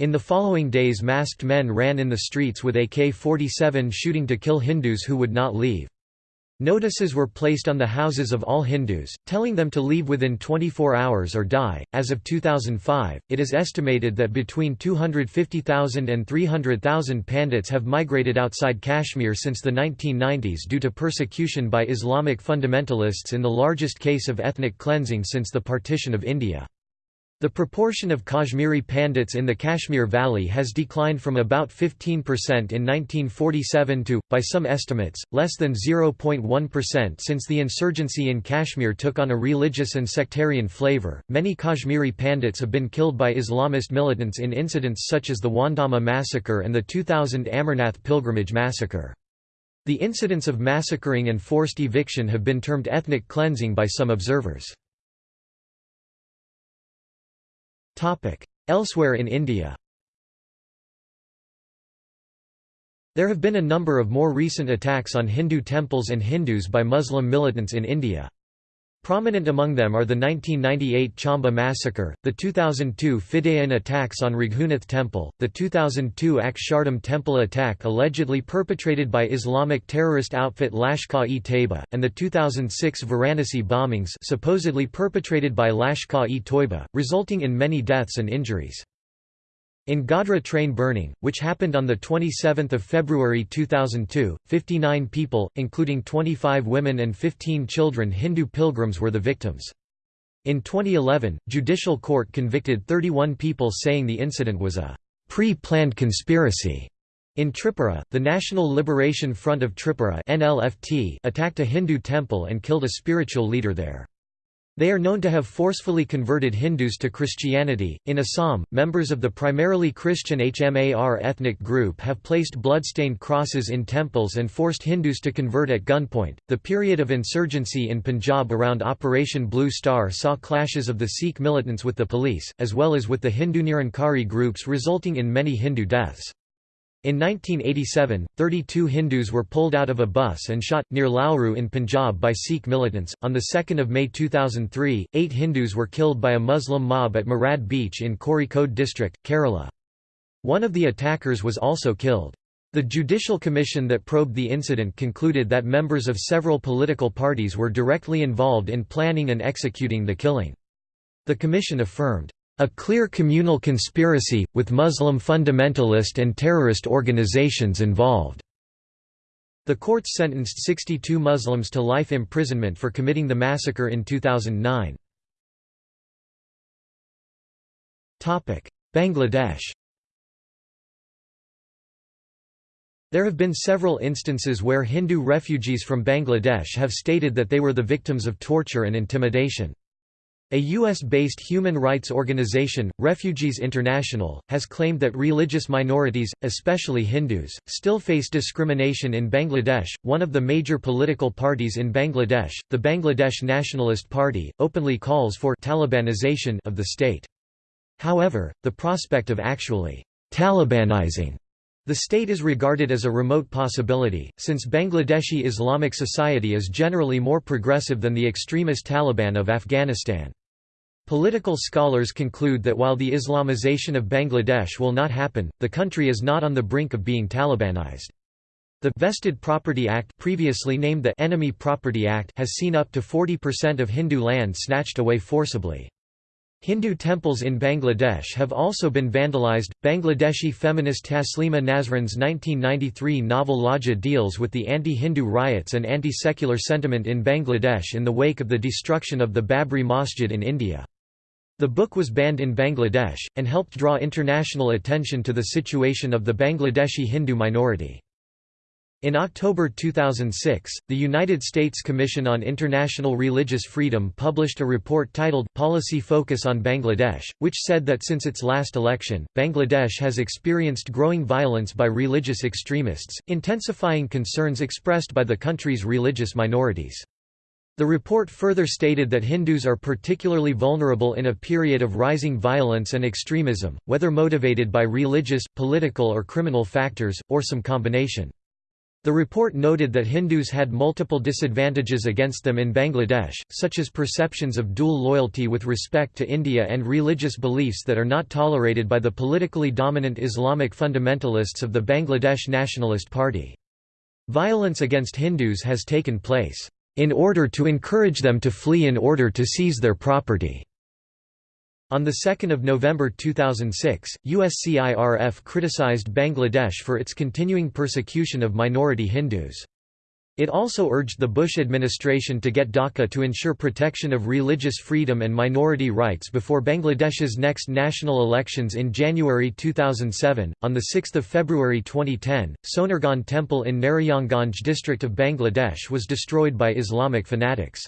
S1: In the following days masked men ran in the streets with AK-47 shooting to kill Hindus who would not leave. Notices were placed on the houses of all Hindus, telling them to leave within 24 hours or die. As of 2005, it is estimated that between 250,000 and 300,000 Pandits have migrated outside Kashmir since the 1990s due to persecution by Islamic fundamentalists in the largest case of ethnic cleansing since the partition of India. The proportion of Kashmiri Pandits in the Kashmir Valley has declined from about 15% in 1947 to, by some estimates, less than 0.1% since the insurgency in Kashmir took on a religious and sectarian flavor. Many Kashmiri Pandits have been killed by Islamist militants in incidents such as the Wandama massacre and the 2000 Amarnath pilgrimage massacre. The incidents of massacring and forced eviction have been termed ethnic cleansing by some observers. Elsewhere in India There have been a number of more recent attacks on Hindu temples and Hindus by Muslim militants in India. Prominent among them are the 1998 Chamba massacre, the 2002 Fidayeen attacks on Raghunath Temple, the 2002 Akshardham Temple attack allegedly perpetrated by Islamic terrorist outfit Lashkar-e-Taiba, and the 2006 Varanasi bombings supposedly perpetrated by Lashkar-e-Toiba, resulting in many deaths and injuries. In Godhra train burning, which happened on 27 February 2002, 59 people, including 25 women and 15 children Hindu pilgrims were the victims. In 2011, judicial court convicted 31 people saying the incident was a pre-planned conspiracy. In Tripura, the National Liberation Front of Tripura attacked a Hindu temple and killed a spiritual leader there. They are known to have forcefully converted Hindus to Christianity. In Assam, members of the primarily Christian HMAR ethnic group have placed bloodstained crosses in temples and forced Hindus to convert at gunpoint. The period of insurgency in Punjab around Operation Blue Star saw clashes of the Sikh militants with the police, as well as with the Hindu Nirankari groups, resulting in many Hindu deaths. In 1987, 32 Hindus were pulled out of a bus and shot, near Lalru in Punjab by Sikh militants. On 2 May 2003, eight Hindus were killed by a Muslim mob at Marad Beach in Kozhikode district, Kerala. One of the attackers was also killed. The Judicial Commission that probed the incident concluded that members of several political parties were directly involved in planning and executing the killing. The commission affirmed, a clear communal conspiracy, with Muslim fundamentalist and terrorist organizations involved. The courts sentenced 62 Muslims to life imprisonment for committing the massacre in 2009. Bangladesh There have been several instances where Hindu refugees from Bangladesh have stated that they were the victims of torture and intimidation. A U.S.-based human rights organization, Refugees International, has claimed that religious minorities, especially Hindus, still face discrimination in Bangladesh. One of the major political parties in Bangladesh, the Bangladesh Nationalist Party, openly calls for Talibanization of the state. However, the prospect of actually Talibanizing the state is regarded as a remote possibility, since Bangladeshi Islamic society is generally more progressive than the extremist Taliban of Afghanistan. Political scholars conclude that while the Islamization of Bangladesh will not happen, the country is not on the brink of being Talibanized. The Vested Property Act previously named the Enemy Property Act has seen up to 40% of Hindu land snatched away forcibly. Hindu temples in Bangladesh have also been vandalized. Bangladeshi feminist Taslima Nasrin's 1993 novel Lajja deals with the anti Hindu riots and anti secular sentiment in Bangladesh in the wake of the destruction of the Babri Masjid in India. The book was banned in Bangladesh, and helped draw international attention to the situation of the Bangladeshi Hindu minority. In October 2006, the United States Commission on International Religious Freedom published a report titled Policy Focus on Bangladesh, which said that since its last election, Bangladesh has experienced growing violence by religious extremists, intensifying concerns expressed by the country's religious minorities. The report further stated that Hindus are particularly vulnerable in a period of rising violence and extremism, whether motivated by religious, political or criminal factors, or some combination. The report noted that Hindus had multiple disadvantages against them in Bangladesh, such as perceptions of dual loyalty with respect to India and religious beliefs that are not tolerated by the politically dominant Islamic fundamentalists of the Bangladesh Nationalist Party. Violence against Hindus has taken place, "...in order to encourage them to flee in order to seize their property." On 2 November 2006, USCIRF criticized Bangladesh for its continuing persecution of minority Hindus. It also urged the Bush administration to get Dhaka to ensure protection of religious freedom and minority rights before Bangladesh's next national elections in January 2007. On the 6th of February 2010, Sonargaon Temple in Narayanganj district of Bangladesh was destroyed by Islamic fanatics.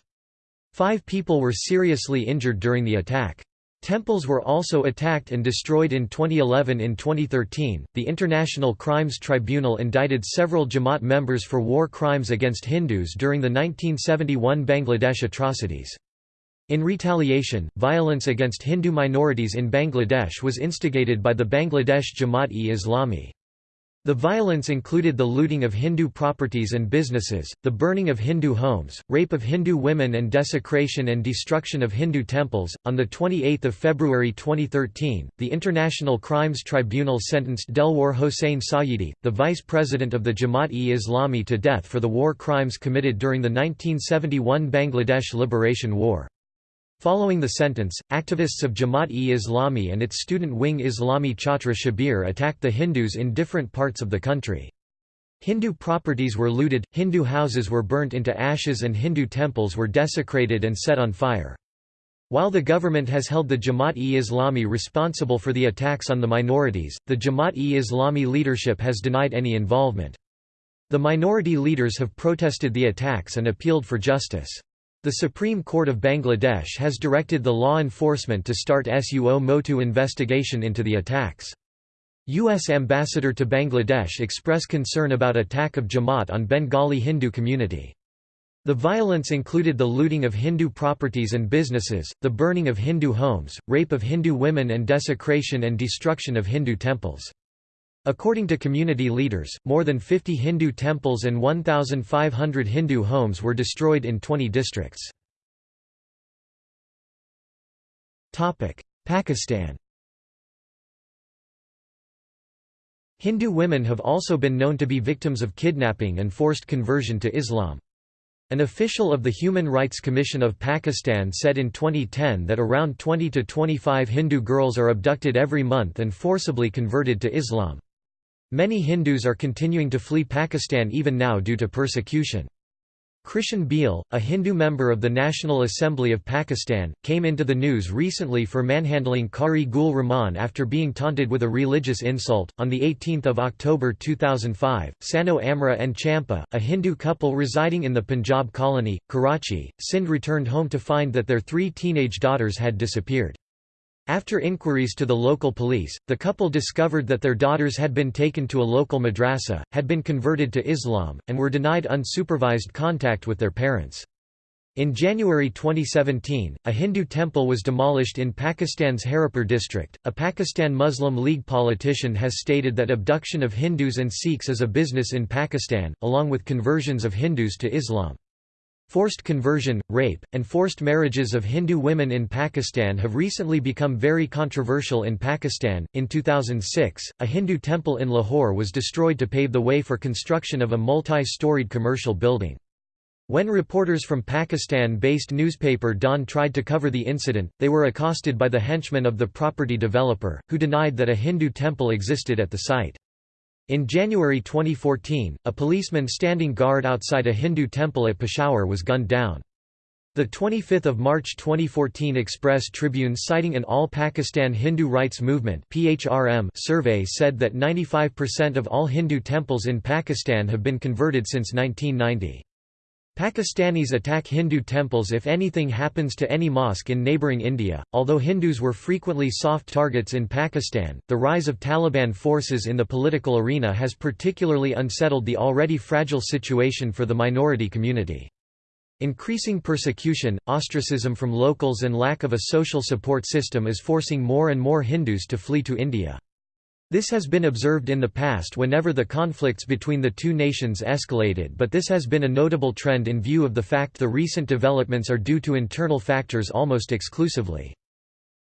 S1: Five people were seriously injured during the attack. Temples were also attacked and destroyed in 2011 in 2013 the International Crimes Tribunal indicted several Jamaat members for war crimes against Hindus during the 1971 Bangladesh atrocities. In retaliation violence against Hindu minorities in Bangladesh was instigated by the Bangladesh Jamaat-e-Islami the violence included the looting of Hindu properties and businesses, the burning of Hindu homes, rape of Hindu women, and desecration and destruction of Hindu temples. On the 28th of February 2013, the International Crimes Tribunal sentenced Delwar Hossain Sayyidi, the vice president of the Jamaat-e-Islami, to death for the war crimes committed during the 1971 Bangladesh Liberation War. Following the sentence, activists of Jamaat-e-Islami and its student wing Islami Chhatra Shibir attacked the Hindus in different parts of the country. Hindu properties were looted, Hindu houses were burnt into ashes and Hindu temples were desecrated and set on fire. While the government has held the Jamaat-e-Islami responsible for the attacks on the minorities, the Jamaat-e-Islami leadership has denied any involvement. The minority leaders have protested the attacks and appealed for justice. The Supreme Court of Bangladesh has directed the law enforcement to start suo motu investigation into the attacks. U.S. Ambassador to Bangladesh expressed concern about attack of Jamaat on Bengali Hindu community. The violence included the looting of Hindu properties and businesses, the burning of Hindu homes, rape of Hindu women and desecration and destruction of Hindu temples. According to community leaders, more than 50 Hindu temples and 1,500 Hindu homes were destroyed in 20 districts. Pakistan Hindu women have also been known to be victims of kidnapping and forced conversion to Islam. An official of the Human Rights Commission of Pakistan said in 2010 that around 20 to 25 Hindu girls are abducted every month and forcibly converted to Islam. Many Hindus are continuing to flee Pakistan even now due to persecution. Krishan Bheel, a Hindu member of the National Assembly of Pakistan, came into the news recently for manhandling Qari Gul Rahman after being taunted with a religious insult. On the 18th of October 2005, Sano Amra and Champa, a Hindu couple residing in the Punjab colony, Karachi, Sindh returned home to find that their three teenage daughters had disappeared. After inquiries to the local police, the couple discovered that their daughters had been taken to a local madrasa, had been converted to Islam, and were denied unsupervised contact with their parents. In January 2017, a Hindu temple was demolished in Pakistan's Haripur district. A Pakistan Muslim League politician has stated that abduction of Hindus and Sikhs is a business in Pakistan, along with conversions of Hindus to Islam. Forced conversion, rape, and forced marriages of Hindu women in Pakistan have recently become very controversial in Pakistan. In 2006, a Hindu temple in Lahore was destroyed to pave the way for construction of a multi storied commercial building. When reporters from Pakistan-based newspaper Dawn tried to cover the incident, they were accosted by the henchmen of the property developer, who denied that a Hindu temple existed at the site. In January 2014, a policeman standing guard outside a Hindu temple at Peshawar was gunned down. The 25th of March 2014 Express Tribune citing an All Pakistan Hindu Rights Movement (PHRM) survey said that 95% of all Hindu temples in Pakistan have been converted since 1990. Pakistanis attack Hindu temples if anything happens to any mosque in neighbouring India. Although Hindus were frequently soft targets in Pakistan, the rise of Taliban forces in the political arena has particularly unsettled the already fragile situation for the minority community. Increasing persecution, ostracism from locals and lack of a social support system is forcing more and more Hindus to flee to India. This has been observed in the past whenever the conflicts between the two nations escalated but this has been a notable trend in view of the fact the recent developments are due to internal factors almost exclusively.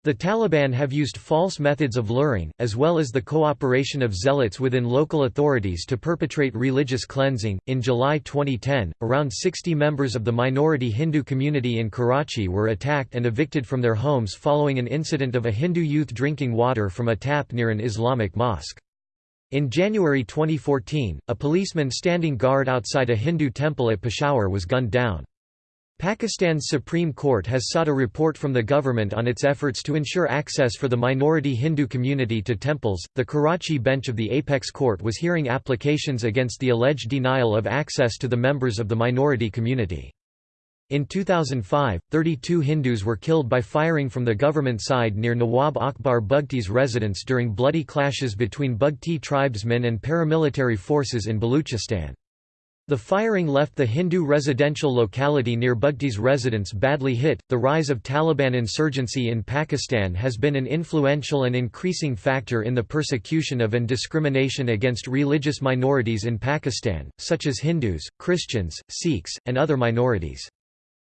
S1: The Taliban have used false methods of luring, as well as the cooperation of zealots within local authorities to perpetrate religious cleansing. In July 2010, around 60 members of the minority Hindu community in Karachi were attacked and evicted from their homes following an incident of a Hindu youth drinking water from a tap near an Islamic mosque. In January 2014, a policeman standing guard outside a Hindu temple at Peshawar was gunned down. Pakistan's Supreme Court has sought a report from the government on its efforts to ensure access for the minority Hindu community to temples. The Karachi bench of the Apex Court was hearing applications against the alleged denial of access to the members of the minority community. In 2005, 32 Hindus were killed by firing from the government side near Nawab Akbar Bugti's residence during bloody clashes between Bugti tribesmen and paramilitary forces in Baluchistan. The firing left the Hindu residential locality near Bugti's residence badly hit. The rise of Taliban insurgency in Pakistan has been an influential and increasing factor in the persecution of and discrimination against religious minorities in Pakistan, such as Hindus, Christians, Sikhs, and other minorities.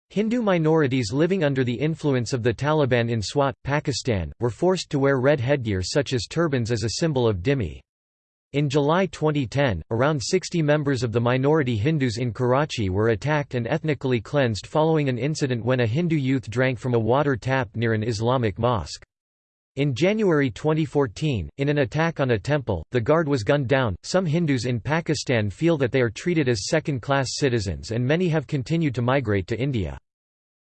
S1: Hindu minorities living under the influence of the Taliban in Swat, Pakistan, were forced to wear red headgear such as turbans as a symbol of dhimmi. In July 2010, around 60 members of the minority Hindus in Karachi were attacked and ethnically cleansed following an incident when a Hindu youth drank from a water tap near an Islamic mosque. In January 2014, in an attack on a temple, the guard was gunned down. Some Hindus in Pakistan feel that they are treated as second class citizens and many have continued to migrate to India.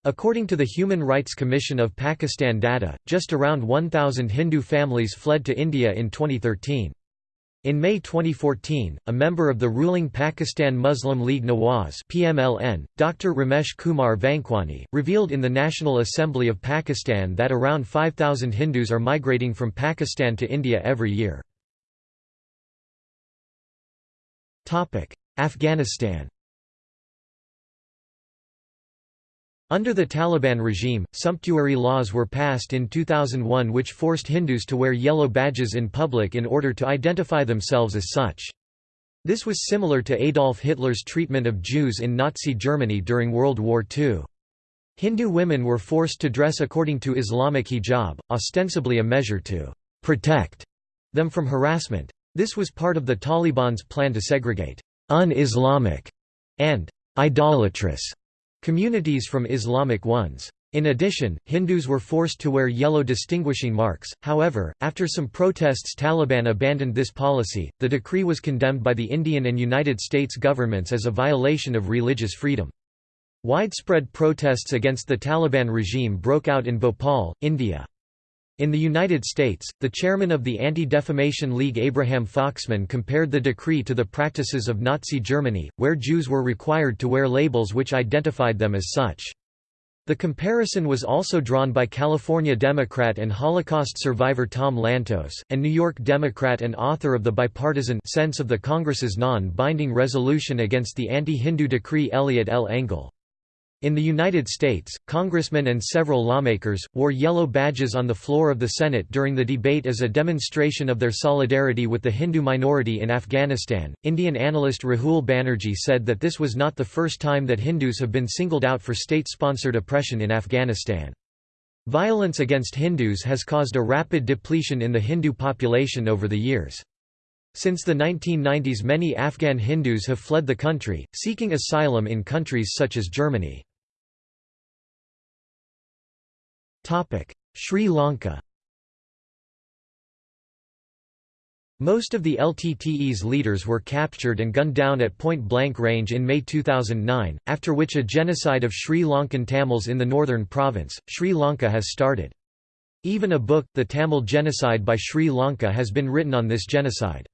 S1: According to the Human Rights Commission of Pakistan data, just around 1,000 Hindu families fled to India in 2013. In May 2014, a member of the ruling Pakistan Muslim League Nawaz PMLN, Dr. Ramesh Kumar Vankwani, revealed in the National Assembly of Pakistan that around 5,000 Hindus are migrating from Pakistan to India every year. Afghanistan Under the Taliban regime, sumptuary laws were passed in 2001 which forced Hindus to wear yellow badges in public in order to identify themselves as such. This was similar to Adolf Hitler's treatment of Jews in Nazi Germany during World War II. Hindu women were forced to dress according to Islamic hijab, ostensibly a measure to «protect» them from harassment. This was part of the Taliban's plan to segregate «un-Islamic» and «idolatrous» communities from Islamic ones. In addition, Hindus were forced to wear yellow distinguishing marks, however, after some protests Taliban abandoned this policy. The decree was condemned by the Indian and United States governments as a violation of religious freedom. Widespread protests against the Taliban regime broke out in Bhopal, India. In the United States, the chairman of the Anti-Defamation League Abraham Foxman compared the decree to the practices of Nazi Germany, where Jews were required to wear labels which identified them as such. The comparison was also drawn by California Democrat and Holocaust survivor Tom Lantos, and New York Democrat and author of the bipartisan sense of the Congress's non-binding resolution against the anti-Hindu decree Eliot L. Engel. In the United States, congressmen and several lawmakers, wore yellow badges on the floor of the Senate during the debate as a demonstration of their solidarity with the Hindu minority in Afghanistan. Indian analyst Rahul Banerjee said that this was not the first time that Hindus have been singled out for state sponsored oppression in Afghanistan. Violence against Hindus has caused a rapid depletion in the Hindu population over the years. Since the 1990s many Afghan Hindus have fled the country, seeking asylum in countries such as Germany. Sri Lanka Most of the LTTE's leaders were captured and gunned down at point-blank range in May 2009, after which a genocide of Sri Lankan Tamils in the northern province, Sri Lanka has started. Even a book, The Tamil Genocide by Sri Lanka has been written on this genocide.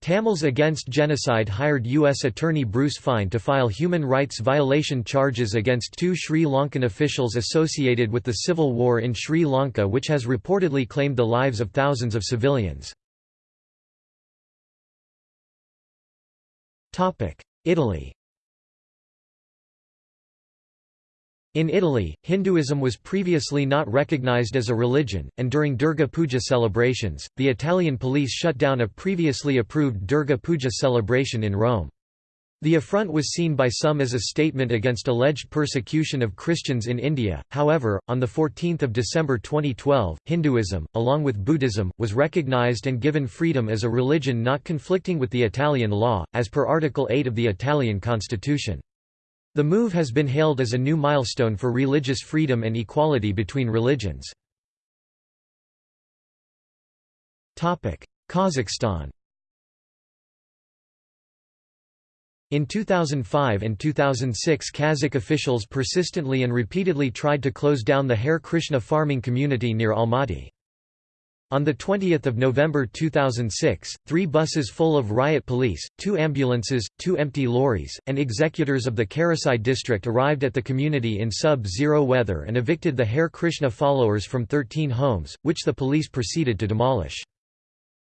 S1: Tamils Against Genocide hired U.S. Attorney Bruce Fein to file human rights violation charges against two Sri Lankan officials associated with the civil war in Sri Lanka which has reportedly claimed the lives of thousands of civilians. Italy In Italy, Hinduism was previously not recognized as a religion, and during Durga Puja celebrations, the Italian police shut down a previously approved Durga Puja celebration in Rome. The affront was seen by some as a statement against alleged persecution of Christians in India, however, on 14 December 2012, Hinduism, along with Buddhism, was recognized and given freedom as a religion not conflicting with the Italian law, as per Article 8 of the Italian constitution. The move has been hailed as a new milestone for religious freedom and equality between religions. Kazakhstan In 2005 and 2006 Kazakh officials persistently and repeatedly tried to close down the Hare Krishna farming community near Almaty. On 20 November 2006, three buses full of riot police, two ambulances, two empty lorries, and executors of the Karasai district arrived at the community in sub-zero weather and evicted the Hare Krishna followers from 13 homes, which the police proceeded to demolish.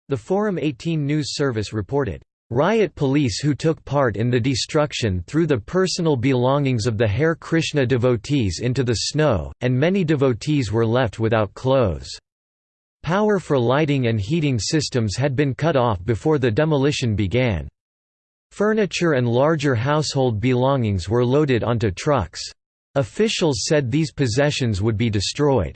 S1: The Forum 18 news service reported, Riot police who took part in the destruction threw the personal belongings of the Hare Krishna devotees into the snow, and many devotees were left without clothes. Power for lighting and heating systems had been cut off before the demolition began. Furniture and larger household belongings were loaded onto trucks. Officials said these possessions would be destroyed.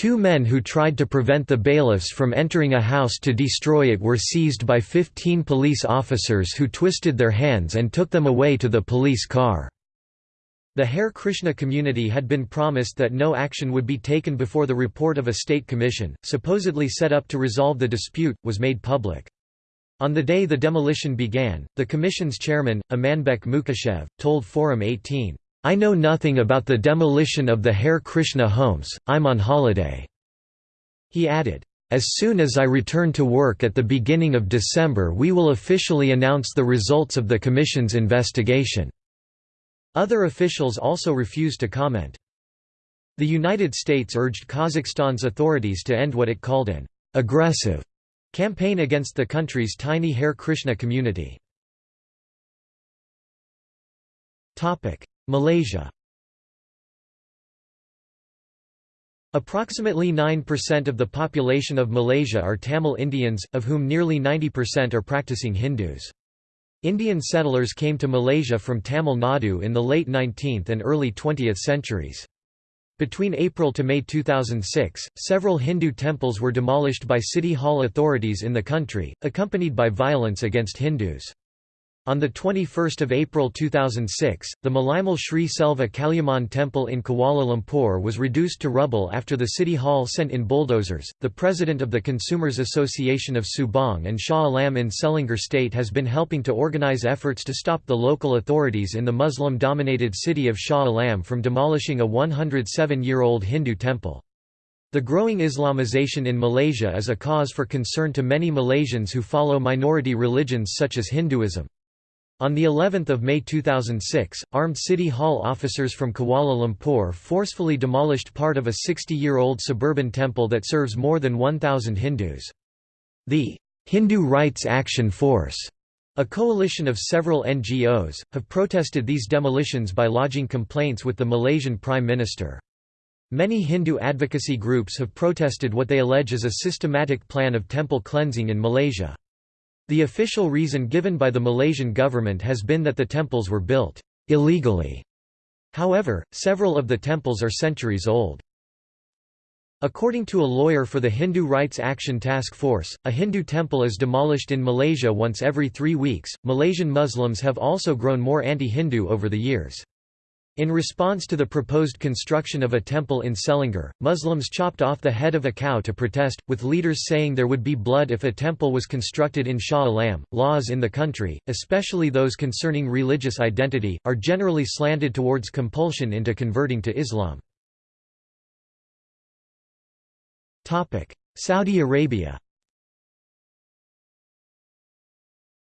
S1: Two men who tried to prevent the bailiffs from entering a house to destroy it were seized by 15 police officers who twisted their hands and took them away to the police car. The Hare Krishna community had been promised that no action would be taken before the report of a state commission, supposedly set up to resolve the dispute, was made public. On the day the demolition began, the commission's chairman, Amanbek Mukashev, told Forum 18, "'I know nothing about the demolition of the Hare Krishna homes, I'm on holiday." He added, As soon as I return to work at the beginning of December we will officially announce the results of the Commission's investigation." Other officials also refused to comment. The United States urged Kazakhstan's authorities to end what it called an «aggressive» campaign against the country's tiny Hare Krishna community. Malaysia Approximately 9% of the population of Malaysia are Tamil Indians, of whom nearly 90% are practicing Hindus. Indian settlers came to Malaysia from Tamil Nadu in the late 19th and early 20th centuries. Between April to May 2006, several Hindu temples were demolished by city hall authorities in the country, accompanied by violence against Hindus. On 21 April 2006, the Malaimal Sri Selva Kaliamman Temple in Kuala Lumpur was reduced to rubble after the City Hall sent in bulldozers. The president of the Consumers Association of Subang and Shah Alam in Selangor State has been helping to organize efforts to stop the local authorities in the Muslim dominated city of Shah Alam from demolishing a 107 year old Hindu temple. The growing Islamization in Malaysia is a cause for concern to many Malaysians who follow minority religions such as Hinduism. On the 11th of May 2006, armed City Hall officers from Kuala Lumpur forcefully demolished part of a 60-year-old suburban temple that serves more than 1,000 Hindus. The Hindu Rights Action Force, a coalition of several NGOs, have protested these demolitions by lodging complaints with the Malaysian Prime Minister. Many Hindu advocacy groups have protested what they allege is a systematic plan of temple cleansing in Malaysia. The official reason given by the Malaysian government has been that the temples were built illegally. However, several of the temples are centuries old. According to a lawyer for the Hindu Rights Action Task Force, a Hindu temple is demolished in Malaysia once every three weeks. Malaysian Muslims have also grown more anti Hindu over the years. In response to the proposed construction of a temple in Selangor, Muslims chopped off the head of a cow to protest, with leaders saying there would be blood if a temple was constructed in Shah Alam. Laws in the country, especially those concerning religious identity, are generally slanted towards compulsion into converting to Islam. Saudi Arabia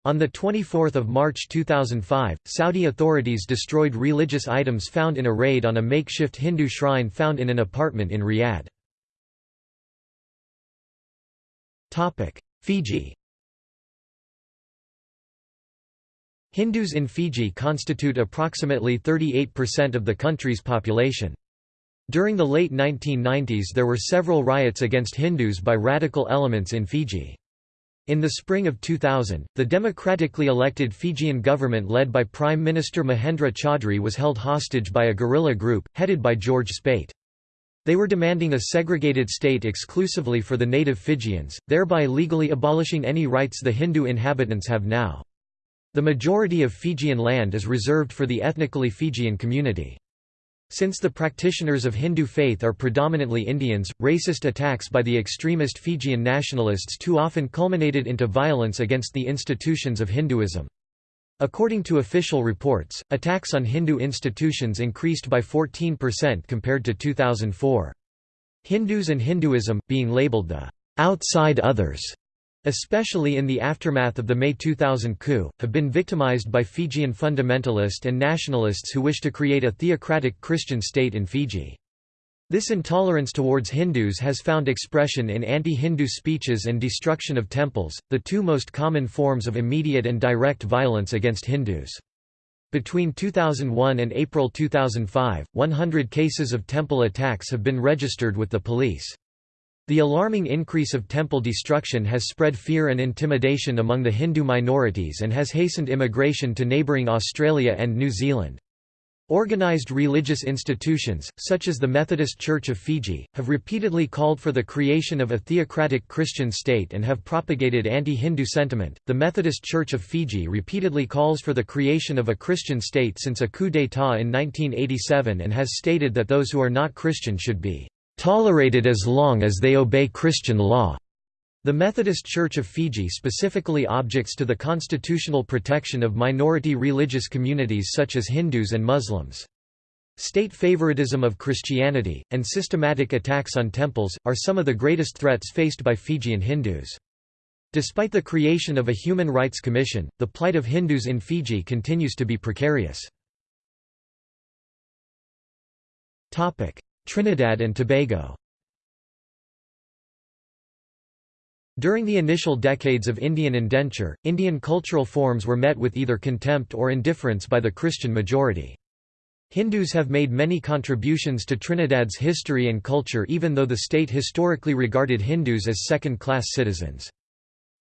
S1: On 24 March 2005, Saudi authorities destroyed religious items found in a raid on a makeshift Hindu shrine found in an apartment in Riyadh. Fiji Hindus in Fiji constitute approximately 38% of the country's population. During the late 1990s there were several riots against Hindus by radical elements in Fiji. In the spring of 2000, the democratically elected Fijian government led by Prime Minister Mahendra Chaudhry was held hostage by a guerrilla group, headed by George Speight. They were demanding a segregated state exclusively for the native Fijians, thereby legally abolishing any rights the Hindu inhabitants have now. The majority of Fijian land is reserved for the ethnically Fijian community. Since the practitioners of Hindu faith are predominantly Indians, racist attacks by the extremist Fijian nationalists too often culminated into violence against the institutions of Hinduism. According to official reports, attacks on Hindu institutions increased by 14% compared to 2004. Hindus and Hinduism, being labeled the outside others, especially in the aftermath of the May 2000 coup, have been victimized by Fijian fundamentalist and nationalists who wish to create a theocratic Christian state in Fiji. This intolerance towards Hindus has found expression in anti-Hindu speeches and destruction of temples, the two most common forms of immediate and direct violence against Hindus. Between 2001 and April 2005, 100 cases of temple attacks have been registered with the police. The alarming increase of temple destruction has spread fear and intimidation among the Hindu minorities and has hastened immigration to neighbouring Australia and New Zealand. Organised religious institutions, such as the Methodist Church of Fiji, have repeatedly called for the creation of a theocratic Christian state and have propagated anti Hindu sentiment. The Methodist Church of Fiji repeatedly calls for the creation of a Christian state since a coup d'etat in 1987 and has stated that those who are not Christian should be tolerated as long as they obey Christian law. The Methodist Church of Fiji specifically objects to the constitutional protection of minority religious communities such as Hindus and Muslims. State favoritism of Christianity, and systematic attacks on temples, are some of the greatest threats faced by Fijian Hindus. Despite the creation of a Human Rights Commission, the plight of Hindus in Fiji continues to be precarious. Trinidad and Tobago During the initial decades of Indian indenture, Indian cultural forms were met with either contempt or indifference by the Christian majority. Hindus have made many contributions to Trinidad's history and culture even though the state historically regarded Hindus as second-class citizens.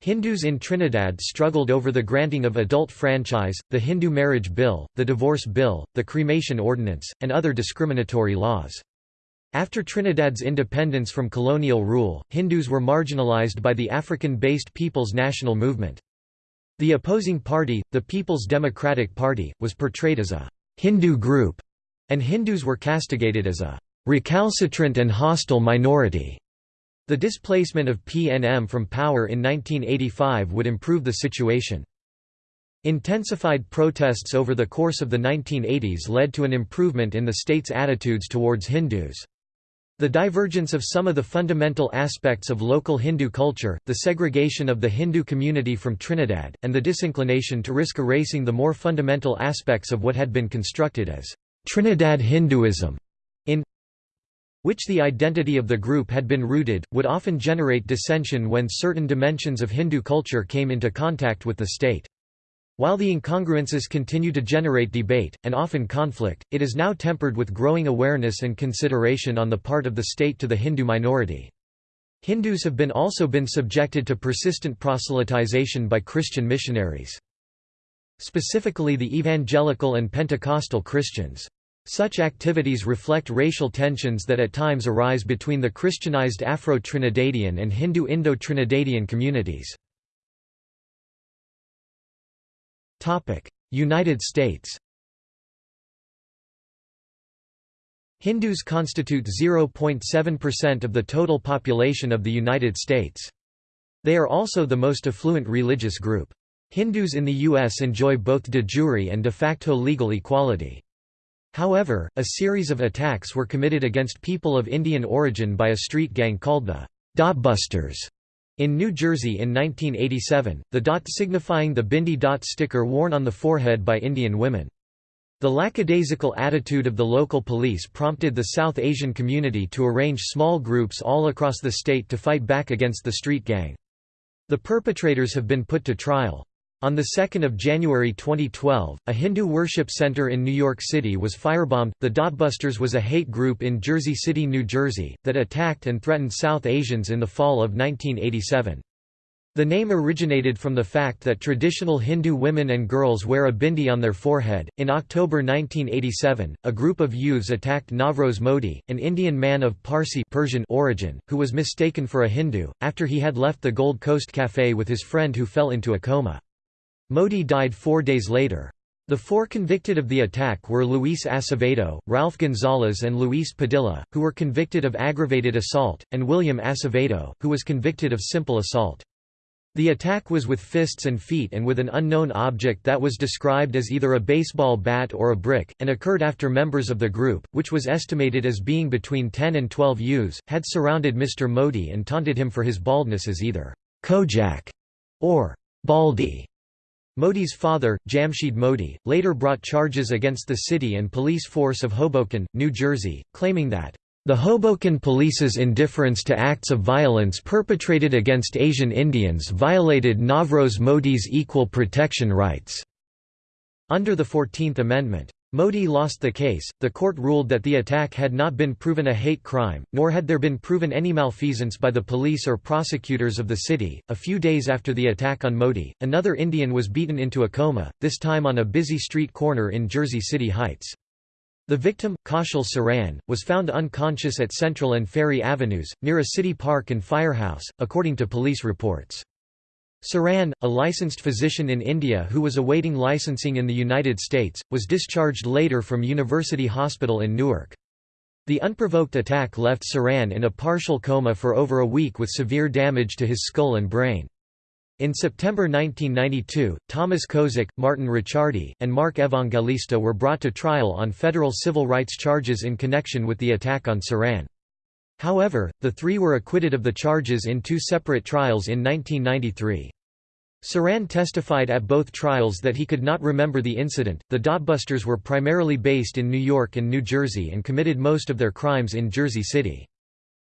S1: Hindus in Trinidad struggled over the granting of adult franchise, the Hindu marriage bill, the divorce bill, the cremation ordinance, and other discriminatory laws. After Trinidad's independence from colonial rule, Hindus were marginalized by the African-based People's National Movement. The opposing party, the People's Democratic Party, was portrayed as a «Hindu group», and Hindus were castigated as a «recalcitrant and hostile minority». The displacement of PNM from power in 1985 would improve the situation. Intensified protests over the course of the 1980s led to an improvement in the state's attitudes towards Hindus. The divergence of some of the fundamental aspects of local Hindu culture, the segregation of the Hindu community from Trinidad, and the disinclination to risk erasing the more fundamental aspects of what had been constructed as Trinidad Hinduism, in which the identity of the group had been rooted, would often generate dissension when certain dimensions of Hindu culture came into contact with the state. While the incongruences continue to generate debate, and often conflict, it is now tempered with growing awareness and consideration on the part of the state to the Hindu minority. Hindus have been also been subjected to persistent proselytization by Christian missionaries. Specifically the evangelical and Pentecostal Christians. Such activities reflect racial tensions that at times arise between the Christianized Afro-Trinidadian and Hindu Indo-Trinidadian communities. United States Hindus constitute 0.7% of the total population of the United States. They are also the most affluent religious group. Hindus in the U.S. enjoy both de jure and de facto legal equality. However, a series of attacks were committed against people of Indian origin by a street gang called the Dotbusters in New Jersey in 1987, the dot signifying the bindi dot sticker worn on the forehead by Indian women. The lackadaisical attitude of the local police prompted the South Asian community to arrange small groups all across the state to fight back against the street gang. The perpetrators have been put to trial. On 2 January 2012, a Hindu worship center in New York City was firebombed. The Dotbusters was a hate group in Jersey City, New Jersey, that attacked and threatened South Asians in the fall of 1987. The name originated from the fact that traditional Hindu women and girls wear a bindi on their forehead. In October 1987, a group of youths attacked Navroz Modi, an Indian man of Parsi Persian origin, who was mistaken for a Hindu, after he had left the Gold Coast Cafe with his friend who fell into a coma. Modi died four days later. The four convicted of the attack were Luis Acevedo, Ralph Gonzalez and Luis Padilla, who were convicted of aggravated assault, and William Acevedo, who was convicted of simple assault. The attack was with fists and feet and with an unknown object that was described as either a baseball bat or a brick, and occurred after members of the group, which was estimated as being between 10 and 12 youths, had surrounded Mr. Modi and taunted him for his baldness as either Kojak or Baldy. Modi's father, Jamshed Modi, later brought charges against the city and police force of Hoboken, New Jersey, claiming that the Hoboken police's indifference to acts of violence perpetrated against Asian Indians violated Navroz Modi's equal protection rights. Under the Fourteenth Amendment, Modi lost the case. The court ruled that the attack had not been proven a hate crime, nor had there been proven any malfeasance by the police or prosecutors of the city. A few days after the attack on Modi, another Indian was beaten into a coma, this time on a busy street corner in Jersey City Heights. The victim, Kaushal Saran, was found unconscious at Central and Ferry Avenues, near a city park and firehouse, according to police reports. Saran, a licensed physician in India who was awaiting licensing in the United States, was discharged later from University Hospital in Newark. The unprovoked attack left Saran in a partial coma for over a week with severe damage to his skull and brain. In September 1992, Thomas Kozik, Martin Ricciardi, and Mark Evangelista were brought to trial on federal civil rights charges in connection with the attack on Saran. However, the three were acquitted of the charges in two separate trials in 1993. Saran testified at both trials that he could not remember the incident. The Dotbusters were primarily based in New York and New Jersey and committed most of their crimes in Jersey City.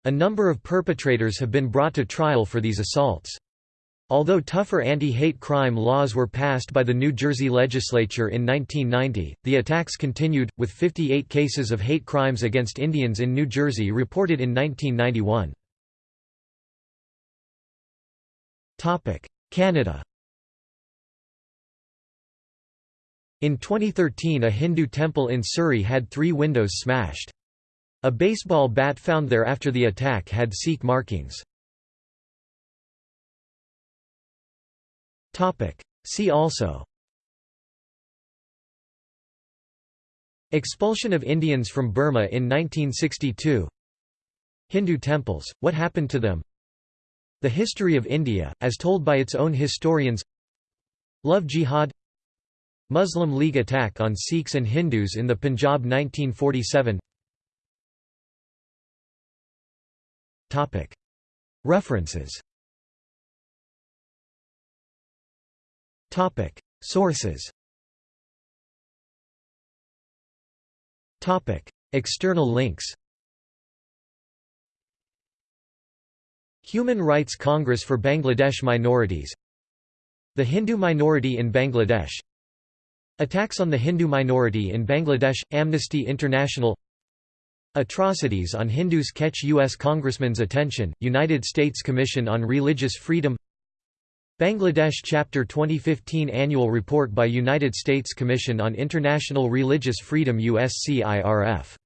S1: A number of perpetrators have been brought to trial for these assaults. Although tougher anti-hate crime laws were passed by the New Jersey legislature in 1990, the attacks continued, with 58 cases of hate crimes against Indians in New Jersey reported in 1991. Canada In 2013 a Hindu temple in Surrey had three windows smashed. A baseball bat found there after the attack had Sikh markings. See also. Expulsion of Indians from Burma in 1962 Hindu temples, what happened to them? The history of India, as told by its own historians. Love Jihad. Muslim League attack on Sikhs and Hindus in the Punjab 1947 References Sources. Topic: External links. Human Rights Congress for Bangladesh Minorities. The Hindu minority in Bangladesh. Attacks on the Hindu minority in Bangladesh – Amnesty International. Atrocities on Hindus catch U.S. Congressman's attention, United States Commission on Religious Freedom Bangladesh Chapter 2015 Annual Report by United States Commission on International Religious Freedom USCIRF